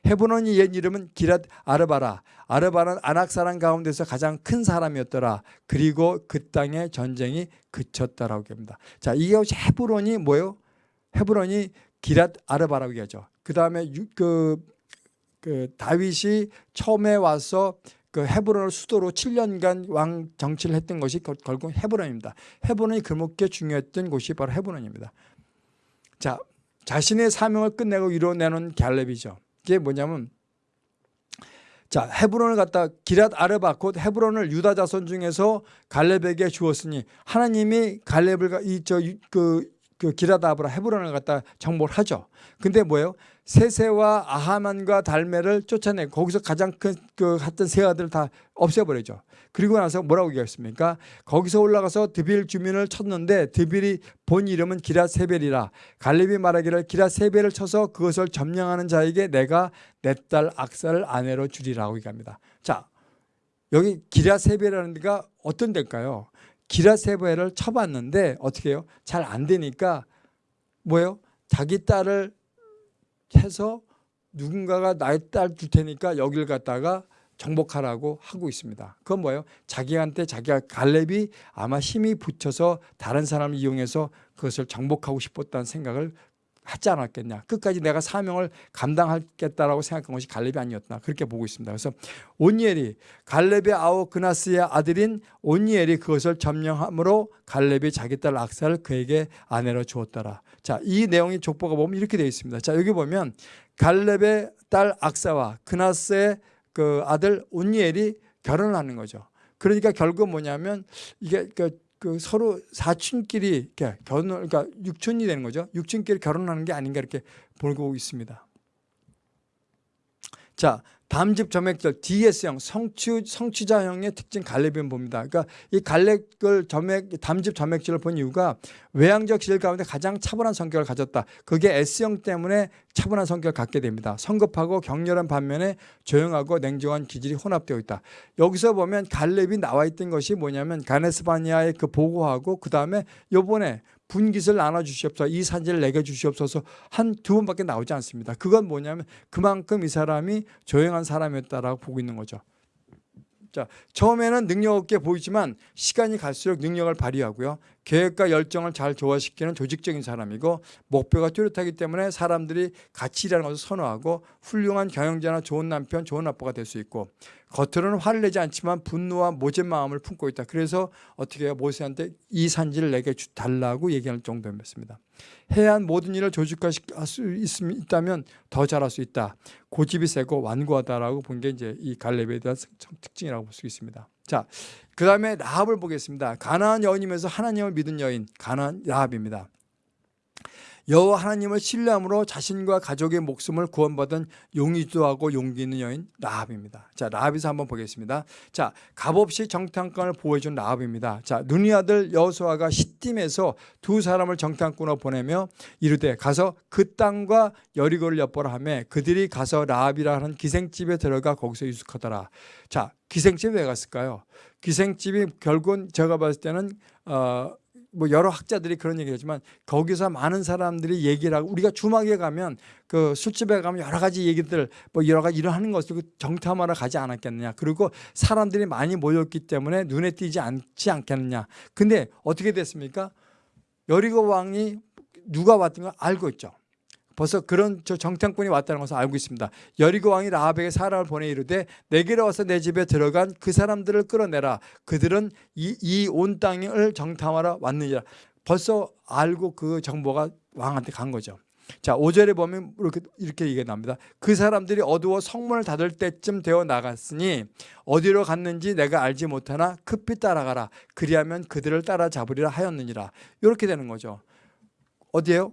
헤브론이 옛 이름은 기랏 아르바라. 아르바는 아낙 사람 가운데서 가장 큰 사람이었더라. 그리고 그 땅에 전쟁이 그쳤다라고 합니다. 자, 이게 헤브론이 뭐예요? 헤브론이 기랏 아르바라고 얘기하죠. 그 다음에 그, 그 다윗이 처음에 와서 그 헤브론을 수도로 7년간 왕 정치를 했던 것이 결국 헤브론입니다. 헤브론이 그렇게 중요했던 곳이 바로 헤브론입니다. 자, 자신의 사명을 끝내고 이뤄내는 갈렙이죠. 이게 뭐냐면 자 헤브론을 갖다 기랏 아르바 곧 헤브론을 유다 자손 중에서 갈렙에게 주었으니 하나님이 갈렙을 이저그 그 기랏 아브라 헤브론을 갖다 정복을 하죠. 근데 뭐예요? 세세와 아하만과 달메를 쫓아내 거기서 가장 큰그 했던 세 아들 다 없애버리죠. 그리고 나서 뭐라고 얘기했습니까? 거기서 올라가서 드빌 주민을 쳤는데 드빌이 본 이름은 기라세벨이라 갈렙이 말하기를 기라세벨을 쳐서 그것을 점령하는 자에게 내가 내 딸 악사를 아내로 주리라고 얘기합니다. 자 여기 기라세벨이라는 데가 어떤 데일까요? 기라세벨을 쳐봤는데 어떻게 해요? 잘 안 되니까 뭐예요? 자기 딸을 해서 누군가가 나의 딸 줄 테니까 여길 갖다가 정복하라고 하고 있습니다. 그건 뭐예요? 자기한테 자기가 갈렙이 아마 힘이 붙여서 다른 사람을 이용해서 그것을 정복하고 싶었다는 생각을 하지 않았겠냐. 끝까지 내가 사명을 감당하겠다라고 생각한 것이 갈렙이 아니었나. 그렇게 보고 있습니다. 그래서 온니엘이 갈렙의 아우 그나스의 아들인 온니엘이 그것을 점령함으로 갈렙이 자기 딸 악사를 그에게 아내로 주었더라. 자, 이 내용이 족보가 보면 이렇게 되어 있습니다. 자, 여기 보면 갈렙의 딸 악사와 그나스의 그 아들 온니엘이 결혼을 하는 거죠. 그러니까 결국 뭐냐면 이게 그, 그 서로 사촌끼리 결혼 그러니까 육촌이 되는 거죠. 육촌끼리 결혼하는 게 아닌가 이렇게 보고 있습니다. 자, 담즙 점액절 DS형 성취, 성취자형의 특징 갈렙은 봅니다. 그러니까 이 갈렙을 점액 담즙 점액질을 본 이유가 외향적 질 가운데 가장 차분한 성격을 가졌다. 그게 S형 때문에 차분한 성격을 갖게 됩니다. 성급하고 격렬한 반면에 조용하고 냉정한 기질이 혼합되어 있다. 여기서 보면 갈렙이 나와 있던 것이 뭐냐면 가네스바니아의 그 보고하고 그 다음에 요번에 분깃을 나눠주시옵소서 이 산지를 내게 주시옵소서 한 두 번밖에 나오지 않습니다. 그건 뭐냐면 그만큼 이 사람이 조용한 사람이었다라고 보고 있는 거죠. 자, 처음에는 능력 없게 보이지만 시간이 갈수록 능력을 발휘하고요. 계획과 열정을 잘 조화시키는 조직적인 사람이고 목표가 뚜렷하기 때문에 사람들이 같이 일하는 것을 선호하고 훌륭한 경영자나 좋은 남편, 좋은 아빠가 될 수 있고 겉으로는 화를 내지 않지만 분노와 모진 마음을 품고 있다. 그래서 어떻게 해요? 모세한테 이 산지를 내게 주- 달라고 얘기할 정도였습니다. 해야 한 모든 일을 조직화할 수 있다면 더 잘할 수 있다. 고집이 세고 완고하다라고 본 게 이제 이 갈렙에 대한 특- 특징이라고 볼 수 있습니다. 자, 그 다음에 라합을 보겠습니다. 가나안 여인이면서 하나님을 믿은 여인, 가나안 라합입니다. 여호와 하나님을 신뢰함으로 자신과 가족의 목숨을 구원받은 용의도 하고 용기 있는 여인 라합입니다. 자, 라합에서 한번 보겠습니다. 자, 값없이 정탐꾼을 보호해준 라합입니다. 자, 눈이 아들 여호수아가 시딤에서 두 사람을 정탐꾼으로 보내며 이르되 가서 그 땅과 여리고를 엿보라 하며 그들이 가서 라합이라 하는 기생집에 들어가 거기서 유숙하더라. 자, 기생집에 왜 갔을까요? 기생집이 결국은 제가 봤을 때는 어, 뭐 여러 학자들이 그런 얘기를 하지만 거기서 많은 사람들이 얘기를 하고 우리가 주막에 가면 그 술집에 가면 여러 가지 얘기들 뭐 여러 가지 일하는 것을 그 정탐하러 가지 않았겠느냐. 그리고 사람들이 많이 모였기 때문에 눈에 띄지 않지 않겠느냐. 근데 어떻게 됐습니까? 여리고 왕이 누가 왔던 걸 알고 있죠 벌써 그런 저 정탐꾼이 왔다는 것을 알고 있습니다. 여리고 왕이 라합에게 사람을 보내 이르되 내게로 와서 내 집에 들어간 그 사람들을 끌어내라. 그들은 이 온 땅을 정탐하러 왔느니라. 벌써 알고 그 정보가 왕한테 간 거죠. 자, 5절에 보면 이렇게 이렇게 얘기가 납니다. 그 사람들이 어두워 성문을 닫을 때쯤 되어 나갔으니 어디로 갔는지 내가 알지 못하나 급히 따라가라. 그리하면 그들을 따라잡으리라 하였느니라. 이렇게 되는 거죠. 어디에요?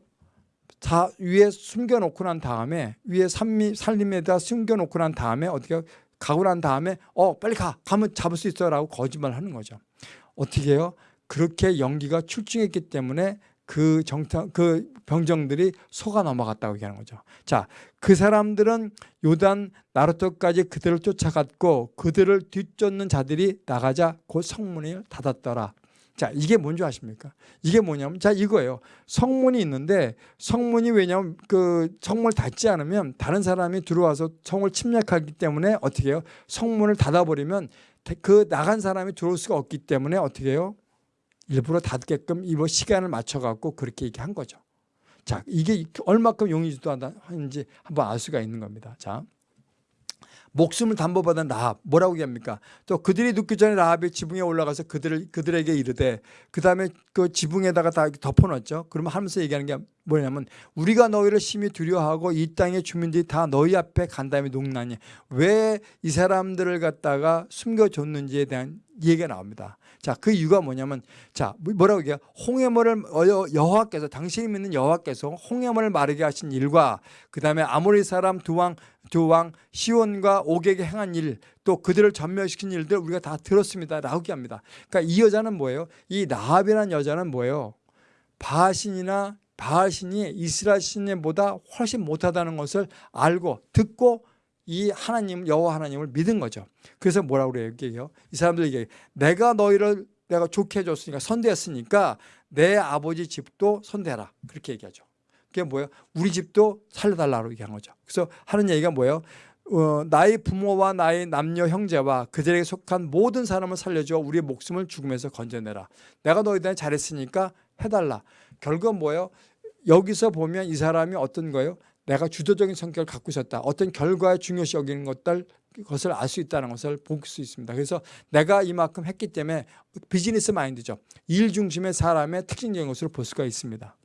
다 위에 숨겨놓고 난 다음에 위에 산미, 살림에다 숨겨놓고 난 다음에 어떻게 가고 난 다음에 어 빨리 가 가면 잡을 수 있어 라고 거짓말을 하는 거죠. 어떻게 해요? 그렇게 연기가 출중했기 때문에 그 정탐 그 병정들이 속아 넘어갔다고 얘기하는 거죠. 자, 그 사람들은 요단 나루토까지 그들을 쫓아갔고 그들을 뒤쫓는 자들이 나가자 곧 성문을 닫았더라. 자, 이게 뭔지 아십니까? 이게 뭐냐면 자, 이거예요. 성문이 있는데 성문이 왜냐면 그 성문을 닫지 않으면 다른 사람이 들어와서 성을 침략하기 때문에 어떻게 해요? 성문을 닫아버리면 그 나간 사람이 들어올 수가 없기 때문에 어떻게 해요? 일부러 닫게끔 이거 시간을 맞춰갖고 그렇게 얘기한 거죠. 자, 이게 얼마큼 용의주도 하는지 한번 알 수가 있는 겁니다. 자. 목숨을 담보받은 라합 뭐라고 얘기합니까? 또 그들이 눕기 전에 라합이 지붕에 올라가서 그들을 그들에게 이르되 그 다음에 그 지붕에다가 다 덮어놨죠. 그러면 하면서 얘기하는 게 뭐냐면 우리가 너희를 심히 두려워하고 이 땅의 주민들이 다 너희 앞에 간 다음에 녹나니 왜 이 사람들을 갖다가 숨겨줬는지에 대한 얘기가 나옵니다. 자, 그 이유가 뭐냐면 자, 뭐라고 얘기해요? 홍해물을 여호와께서 당신이 믿는 여호와께서 홍해물을 마르게 하신 일과 그다음에 아모리 사람 두왕 두왕 시온과 옥에게 행한 일, 또 그들을 전멸시킨 일들 우리가 다 들었습니다라고 얘기합니다. 그러니까 이 여자는 뭐예요? 이 나합이라는 여자는 뭐예요? 바신이나 바신이 이스라엘 신보다 훨씬 못하다는 것을 알고 듣고 이 하나님 여호와 하나님을 믿은 거죠. 그래서 뭐라고 그래요? 얘기해요. 이 사람들 얘기해요. 내가 너희를 내가 좋게 해줬으니까 선대했으니까 내 아버지 집도 선대해라. 그렇게 얘기하죠. 그게 뭐예요? 우리 집도 살려달라고 얘기한 거죠. 그래서 하는 얘기가 뭐예요? 어, 나의 부모와 나의 남녀 형제와 그들에게 속한 모든 사람을 살려줘 우리의 목숨을 죽음에서 건져내라. 내가 너희들 잘했으니까 해달라. 결국은 뭐예요? 여기서 보면 이 사람이 어떤 거예요? 내가 주도적인 성격을 갖고 있었다. 어떤 결과에 중요시 여기는 것들 것을 알 수 있다는 것을 볼 수 있습니다. 그래서 내가 이만큼 했기 때문에 비즈니스 마인드죠. 일 중심의 사람의 특징적인 것으로 볼 수가 있습니다.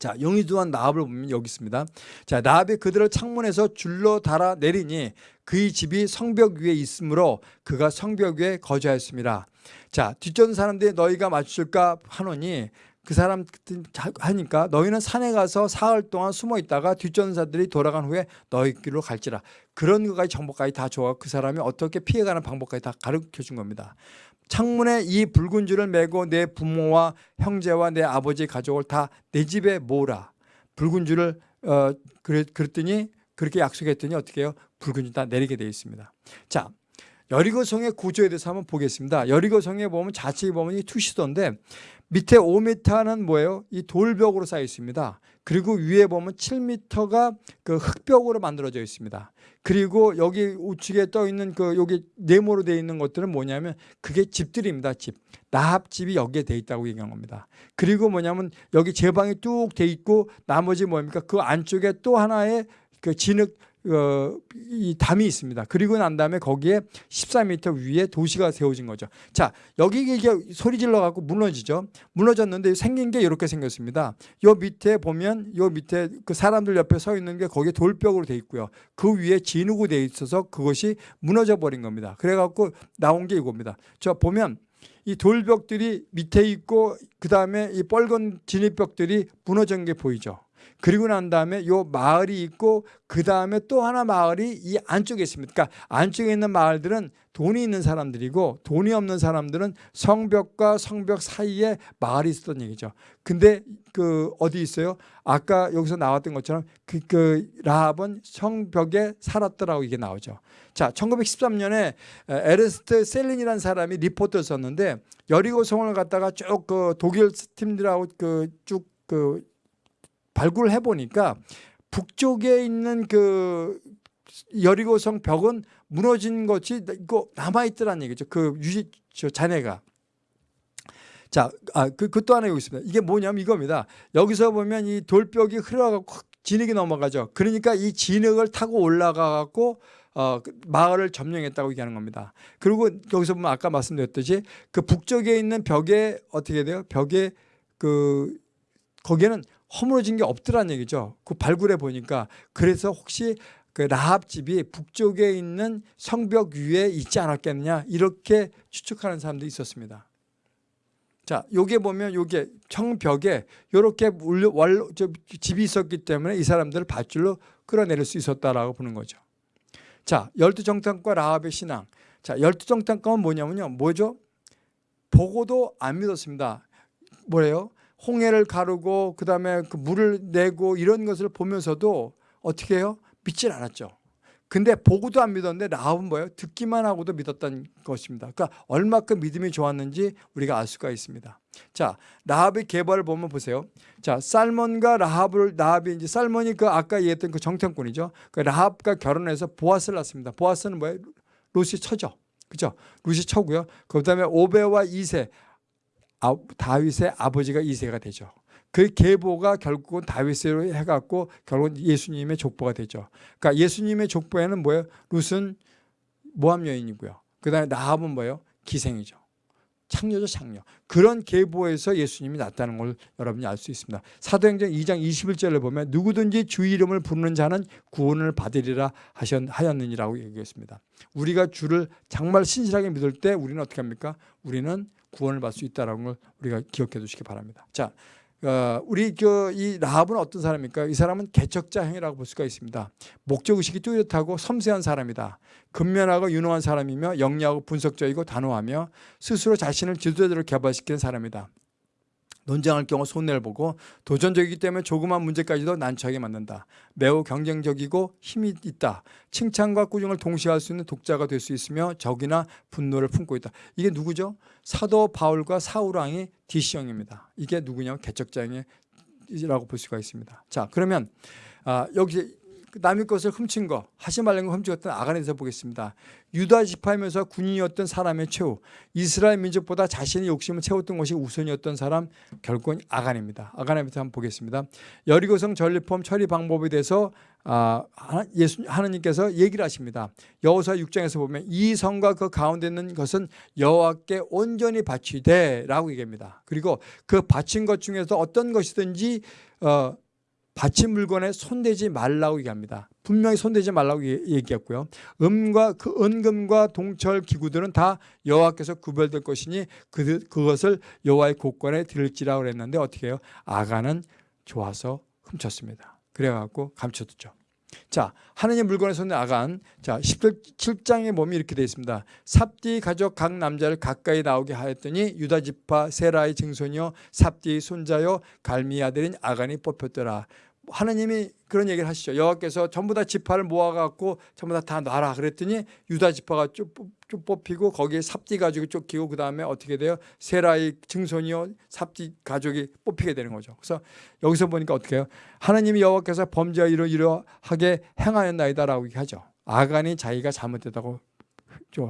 자, 용의도한 나합을 보면 여기 있습니다. 자, 나합이 그들을 창문에서 줄로 달아 내리니 그의 집이 성벽 위에 있으므로 그가 성벽 위에 거주하였습니다. 자, 뒷전 사람들이 너희가 맞출까 하노니 그 사람 하니까 너희는 산에 가서 사흘 동안 숨어 있다가 뒷전사들이 돌아간 후에 너희 길로 갈지라. 그런 것까지 정보까지 다 줘가 그 사람이 어떻게 피해가는 방법까지 다 가르쳐 준 겁니다. 창문에 이 붉은 줄을 메고 내 부모와 형제와 내 아버지 가족을 다 내 집에 모으라. 붉은 줄을 어 그랬, 그랬더니 그렇게 약속했더니 어떻게 해요? 붉은 줄 다 내리게 되어 있습니다. 자 여리고성의 구조에 대해서 한번 보겠습니다. 여리고성에 보면 좌측에 보면 이 투시도인데 밑에 5m는 뭐예요? 이 돌벽으로 쌓여 있습니다. 그리고 위에 보면 7m가 그 흙벽으로 만들어져 있습니다. 그리고 여기 우측에 떠 있는 그 여기 네모로 되어 있는 것들은 뭐냐면 그게 집들입니다. 집. 나합집이 여기에 돼 있다고 얘기한 겁니다. 그리고 뭐냐면 여기 제방이 뚝 돼 있고 나머지 뭡니까? 그 안쪽에 또 하나의 그 진흙 어, 이 담이 있습니다. 그리고 난 다음에 거기에 14m 위에 도시가 세워진 거죠. 자, 여기 이게 소리 질러 갖고 무너지죠. 무너졌는데 생긴 게 이렇게 생겼습니다. 요 밑에 보면 요 밑에 그 사람들 옆에 서 있는 게 거기에 돌벽으로 돼 있고요. 그 위에 진흙으로 돼 있어서 그것이 무너져 버린 겁니다. 그래 갖고 나온 게 이겁니다. 저 보면 이 돌벽들이 밑에 있고 그다음에 이 뻘건 진입벽들이 무너진 게 보이죠. 그리고 난 다음에 요 마을이 있고 그 다음에 또 하나 마을이 이 안쪽에 있습니다. 그러니까 안쪽에 있는 마을들은 돈이 있는 사람들이고 돈이 없는 사람들은 성벽과 성벽 사이에 마을이 있었던 얘기죠. 근데 그 어디 있어요? 아까 여기서 나왔던 것처럼 그, 그 라합은 성벽에 살았더라고 이게 나오죠. 자, 1913년에 에른스트 셀린이라는 사람이 리포트를 썼는데 여리고 성을 갖다가 쭉 그 독일 팀들하고 그쭉그 발굴을 해보니까 북쪽에 있는 그 여리고성 벽은 무너진 것이 이거 남아 있더란 얘기죠. 그 유지, 저 자네가. 자, 아, 그, 그또 하나 여기 있습니다. 이게 뭐냐면 이겁니다. 여기서 보면 이 돌벽이 흘러가고 진흙이 넘어가죠. 그러니까 이 진흙을 타고 올라가갖고 어, 그 마을을 점령했다고 얘기하는 겁니다. 그리고 여기서 보면 아까 말씀드렸듯이 그 북쪽에 있는 벽에 어떻게 돼요? 벽에 그 거기에는 허물어진 게 없더란 얘기죠. 그 발굴해 보니까 그래서 혹시 그 라합 집이 북쪽에 있는 성벽 위에 있지 않았겠느냐 이렇게 추측하는 사람도 있었습니다. 자, 요게 보면 요게 청벽에 요렇게 집이 있었기 때문에 이 사람들을 밧줄로 끌어내릴 수 있었다라고 보는 거죠. 자, 열두 정탐과 라합의 신앙. 자, 열두 정탐과는 뭐냐면요. 뭐죠? 보고도 안 믿었습니다. 뭐래요? 홍해를 가르고 그다음에 그 물을 내고 이런 것을 보면서도 어떻게 해요? 믿질 않았죠. 근데 보고도 안 믿었는데 라합은 뭐예요? 듣기만 하고도 믿었던 것입니다. 그러니까 얼마큼 믿음이 좋았는지 우리가 알 수가 있습니다. 자, 라합의 개발을 보면 보세요. 자, 살몬과 라합을 라합이 이제 살몬이 그 아까 얘기했던 그 정탐꾼이죠. 그 라합과 결혼해서 보아스를 낳습니다. 보아스는 뭐예요? 루시 처죠. 그죠? 루시 처고요. 그 다음에 오베와 이세 아, 다윗의 아버지가 이세가 되죠. 그 계보가 결국은 다윗으로 해갖고 결국은 예수님의 족보가 되죠. 그러니까 예수님의 족보에는 뭐예요? 룻은 모함 여인이고요. 그 다음에 나합은 뭐예요? 기생이죠. 창녀죠 창녀. 그런 계보에서 예수님이 났다는 걸 여러분이 알 수 있습니다. 사도행전 2장 21절을 보면 누구든지 주 이름을 부르는 자는 구원을 받으리라 하였느니라고 얘기했습니다. 우리가 주를 정말 신실하게 믿을 때 우리는 어떻게 합니까? 우리는 구원을 받을 수 있다는 걸 우리가 기억해 두시기 바랍니다. 자, 어, 우리 그 이 라합은 어떤 사람입니까? 이 사람은 개척자형이라고 볼 수가 있습니다. 목적의식이 뚜렷하고 섬세한 사람이다. 근면하고 유능한 사람이며 영리하고 분석적이고 단호하며 스스로 자신을 지도자로 개발시키는 사람이다. 논쟁할 경우 손해를 보고 도전적이기 때문에 조그만 문제까지도 난처하게 만든다. 매우 경쟁적이고 힘이 있다. 칭찬과 꾸중을 동시에 할 수 있는 독자가 될 수 있으며 적이나 분노를 품고 있다. 이게 누구죠? 사도 바울과 사우랑이 디시형입니다. 이게 누구냐면 개척장이라고 볼 수가 있습니다. 자 그러면 아, 여기 그 남의 것을 훔친 거 하지 말라는 걸 훔치었던 아간에서 보겠습니다. 유다 지파이면서 군인이었던 사람의 최후 이스라엘 민족보다 자신의 욕심을 채웠던 것이 우선이었던 사람 결국은 아간입니다. 아간에부터 한번 보겠습니다. 여리고성 전리품 처리 방법에 대해서 아, 예수 하나님께서 얘기를 하십니다. 여호수아 6장에서 보면 이 성과 그 가운데 있는 것은 여호와께 온전히 바치되 라고 얘기합니다. 그리고 그 바친 것 중에서 어떤 것이든지 어, 바친 물건에 손대지 말라고 얘기합니다. 분명히 손대지 말라고 얘기했고요. 음과 그 은금과 동철 기구들은 다 여호와께서 구별될 것이니 그, 그것을 여호와의 곳간에 들을지라고 그랬는데 어떻게 해요? 아가는 좋아서 훔쳤습니다. 그래갖고 감춰두죠. 자, 하느님 물건에 손에 아간. 자, 17장에 보면 이렇게 되어 있습니다. 삽디 가족 각 남자를 가까이 나오게 하였더니 유다 지파 세라의 증손이요 삽디의 손자요 갈미 아들인 아간이 뽑혔더라. 하나님이 그런 얘기를 하시죠. 여호와께서 전부 다 지파를 모아갖고 전부 다다 놔라 그랬더니 유다 지파가 쭉, 뽑- 쭉 뽑히고 거기에 삽디 가족이 쫓기고 그 다음에 어떻게 돼요? 세라의 증손이요 삽디 가족이 뽑히게 되는 거죠. 그래서 여기서 보니까 어떻게 해요? 하나님이 여호와께서 범죄와 이러 이러하게 행하였나이다라고 얘기하죠. 아간이 자기가 잘못됐다고 좀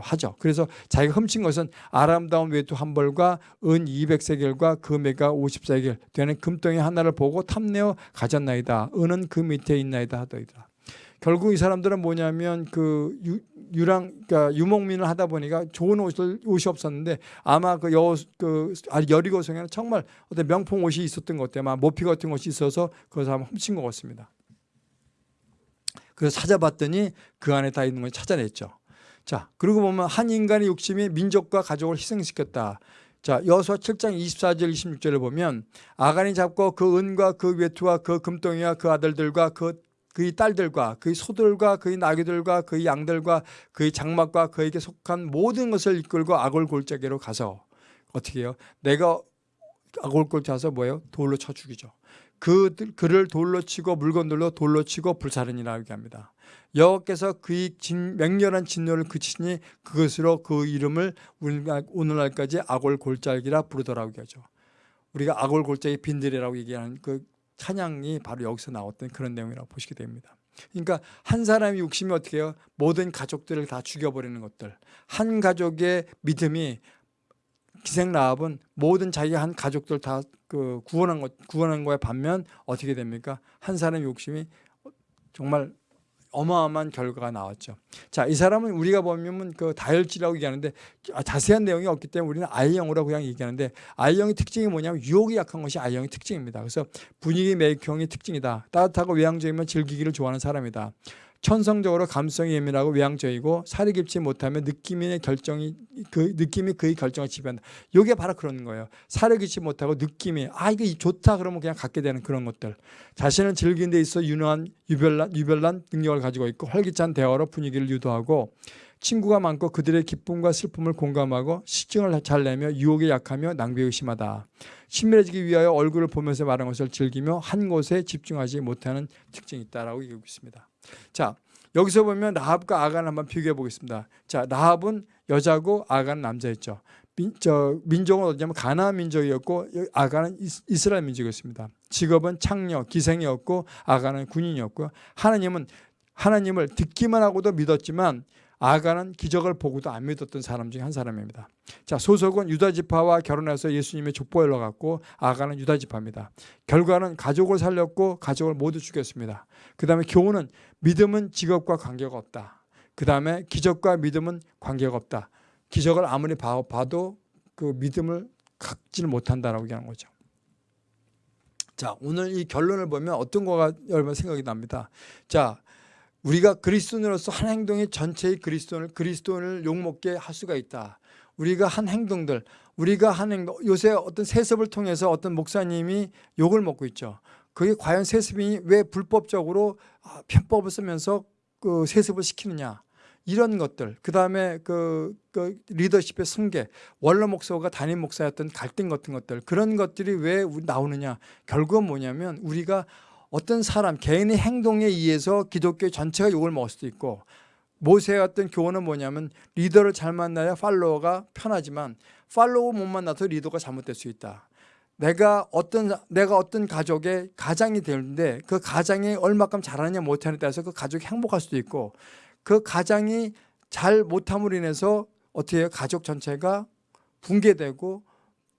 하죠. 그래서 자기가 훔친 것은 아름다운 외투 한 벌과 은 200세겔과 금액가 50세겔 되는 금덩이 하나를 보고 탐내어 가졌나이다. 은은 그 밑에 있나이다 하더이다. 결국 이 사람들은 뭐냐면 그 유, 유랑 그러니까 유목민을 하다 보니까 좋은 옷을 옷이 없었는데 아마 그 여그 여리고 성에는 정말 어떤 명품 옷이 있었던 것 같아요. 아마 모피 같은 것이 있어서 그것을 한번 훔친 것 같습니다. 그래서 찾아봤더니 그 안에 다 있는 걸 찾아냈죠. 자, 그리고 보면 한 인간의 욕심이 민족과 가족을 희생시켰다. 자, 여호수아 7장 24절 26절을 보면 아간이 잡고 그 은과 그 외투와 그 금덩이와 그 아들들과 그 그의 딸들과 그의 소들과 그의 나귀들과 그의 양들과 그의 장막과 그에게 속한 모든 것을 이끌고 아골 골짜기로 가서 어떻게 해요? 내가 아골 골짜기 가서 뭐예요? 돌로 쳐 죽이죠. 그 그를 돌로 치고 물건들로 돌로 치고 불살은이라고 얘기합니다. 여호와께서 그의 진, 맹렬한 진노를 그치니 그것으로 그 이름을 오늘날까지 아골 골짜기라 부르더라고 얘기하죠. 우리가 아골 골짜기 빈들이라고 얘기하는 그 찬양이 바로 여기서 나왔던 그런 내용이라고 보시게 됩니다. 그러니까 한 사람의 욕심이 어떻게 해요? 모든 가족들을 다 죽여버리는 것들. 한 가족의 믿음이 기생 라합은 모든 자기 한 가족들 다 그 구원한 것 구원한 거에 반면 어떻게 됩니까? 한 사람의 욕심이 정말 어마어마한 결과가 나왔죠. 자, 이 사람은 우리가 보면 그 다혈질이라고 얘기하는데 아, 자세한 내용이 없기 때문에 우리는 I형으로 그냥 얘기하는데 I형의 특징이 뭐냐면 유혹이 약한 것이 I형의 특징입니다. 그래서 분위기 매혹형의 특징이다. 따뜻하고 외향적이면 즐기기를 좋아하는 사람이다. 천성적으로 감성이 예민하고 외향적이고 살이 깊지 못하면 느낌의 결정이 그 느낌이 그의 결정을 지배한다. 이게 바로 그런 거예요. 살이 깊지 못하고 느낌이 아 이거 좋다 그러면 그냥 갖게 되는 그런 것들. 자신을 즐기는 데 있어 유능한 유별난 유별난 능력을 가지고 있고 활기찬 대화로 분위기를 유도하고 친구가 많고 그들의 기쁨과 슬픔을 공감하고 시증을 잘 내며 유혹에 약하며 낭비에 의심하다. 친밀해지기 위하여 얼굴을 보면서 말하는 것을 즐기며 한 곳에 집중하지 못하는 특징이 있다라고 얘기하고 있습니다. 자 여기서 보면 라합과 아간을 한번 비교해 보겠습니다. 자 라합은 여자고 아간은 남자였죠. 민, 저, 민족은 어디냐면 가나안 민족이었고 아간은 이스라엘 민족이었습니다. 직업은 창녀, 기생이었고 아간은 군인이었고 하나님은 하나님을 듣기만 하고도 믿었지만 아가는 기적을 보고도 안 믿었던 사람 중에 한 사람입니다. 자, 소속은 유다 지파와 결혼해서 예수님의 족보에 올라갔고 아가는 유다 지파입니다. 결과는 가족을 살렸고 가족을 모두 죽였습니다. 그 다음에 교훈은 믿음은 직업과 관계가 없다. 그 다음에 기적과 믿음은 관계가 없다. 기적을 아무리 봐도 그 믿음을 갖지를 못한다라고 얘기하는 거죠. 자, 오늘 이 결론을 보면 어떤 거가 여러분 생각이 납니다. 자, 우리가 그리스도인으로서 한 행동이 전체의 그리스도인을 그리스도인을 욕먹게 할 수가 있다. 우리가 한 행동들, 우리가 한 행동, 요새 어떤 세습을 통해서 어떤 목사님이 욕을 먹고 있죠. 그게 과연 세습이 왜 불법적으로 아, 편법을 쓰면서 그 세습을 시키느냐. 이런 것들, 그 다음에 그, 그 리더십의 승계, 원로 목사가 담임 목사였던 갈등 같은 것들, 그런 것들이 왜 나오느냐. 결국은 뭐냐면 우리가 어떤 사람 개인의 행동에 의해서 기독교 전체가 욕을 먹을 수도 있고 모세의 어떤 교훈은 뭐냐면 리더를 잘 만나야 팔로워가 편하지만 팔로워 못 만나서 리더가 잘못될 수 있다. 내가 어떤 내가 어떤 가족의 가장이 되는데 그 가장이 얼마큼 잘하느냐 못하느냐에 따라서 그 가족이 행복할 수도 있고 그 가장이 잘 못함으로 인해서 어떻게 해요? 가족 전체가 붕괴되고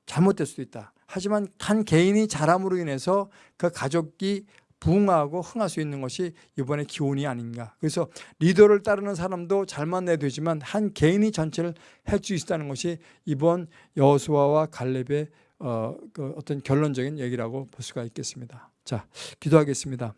잘못될 수도 있다. 하지만 한 개인이 잘함으로 인해서 그 가족이 부흥하고 흥할 수 있는 것이 이번에 기온이 아닌가. 그래서 리더를 따르는 사람도 잘 만나야 되지만 한 개인이 전체를 할수 있다는 것이 이번 여호수아와 갈렙의 어, 그 어떤 결론적인 얘기라고 볼 수가 있겠습니다. 자, 기도하겠습니다.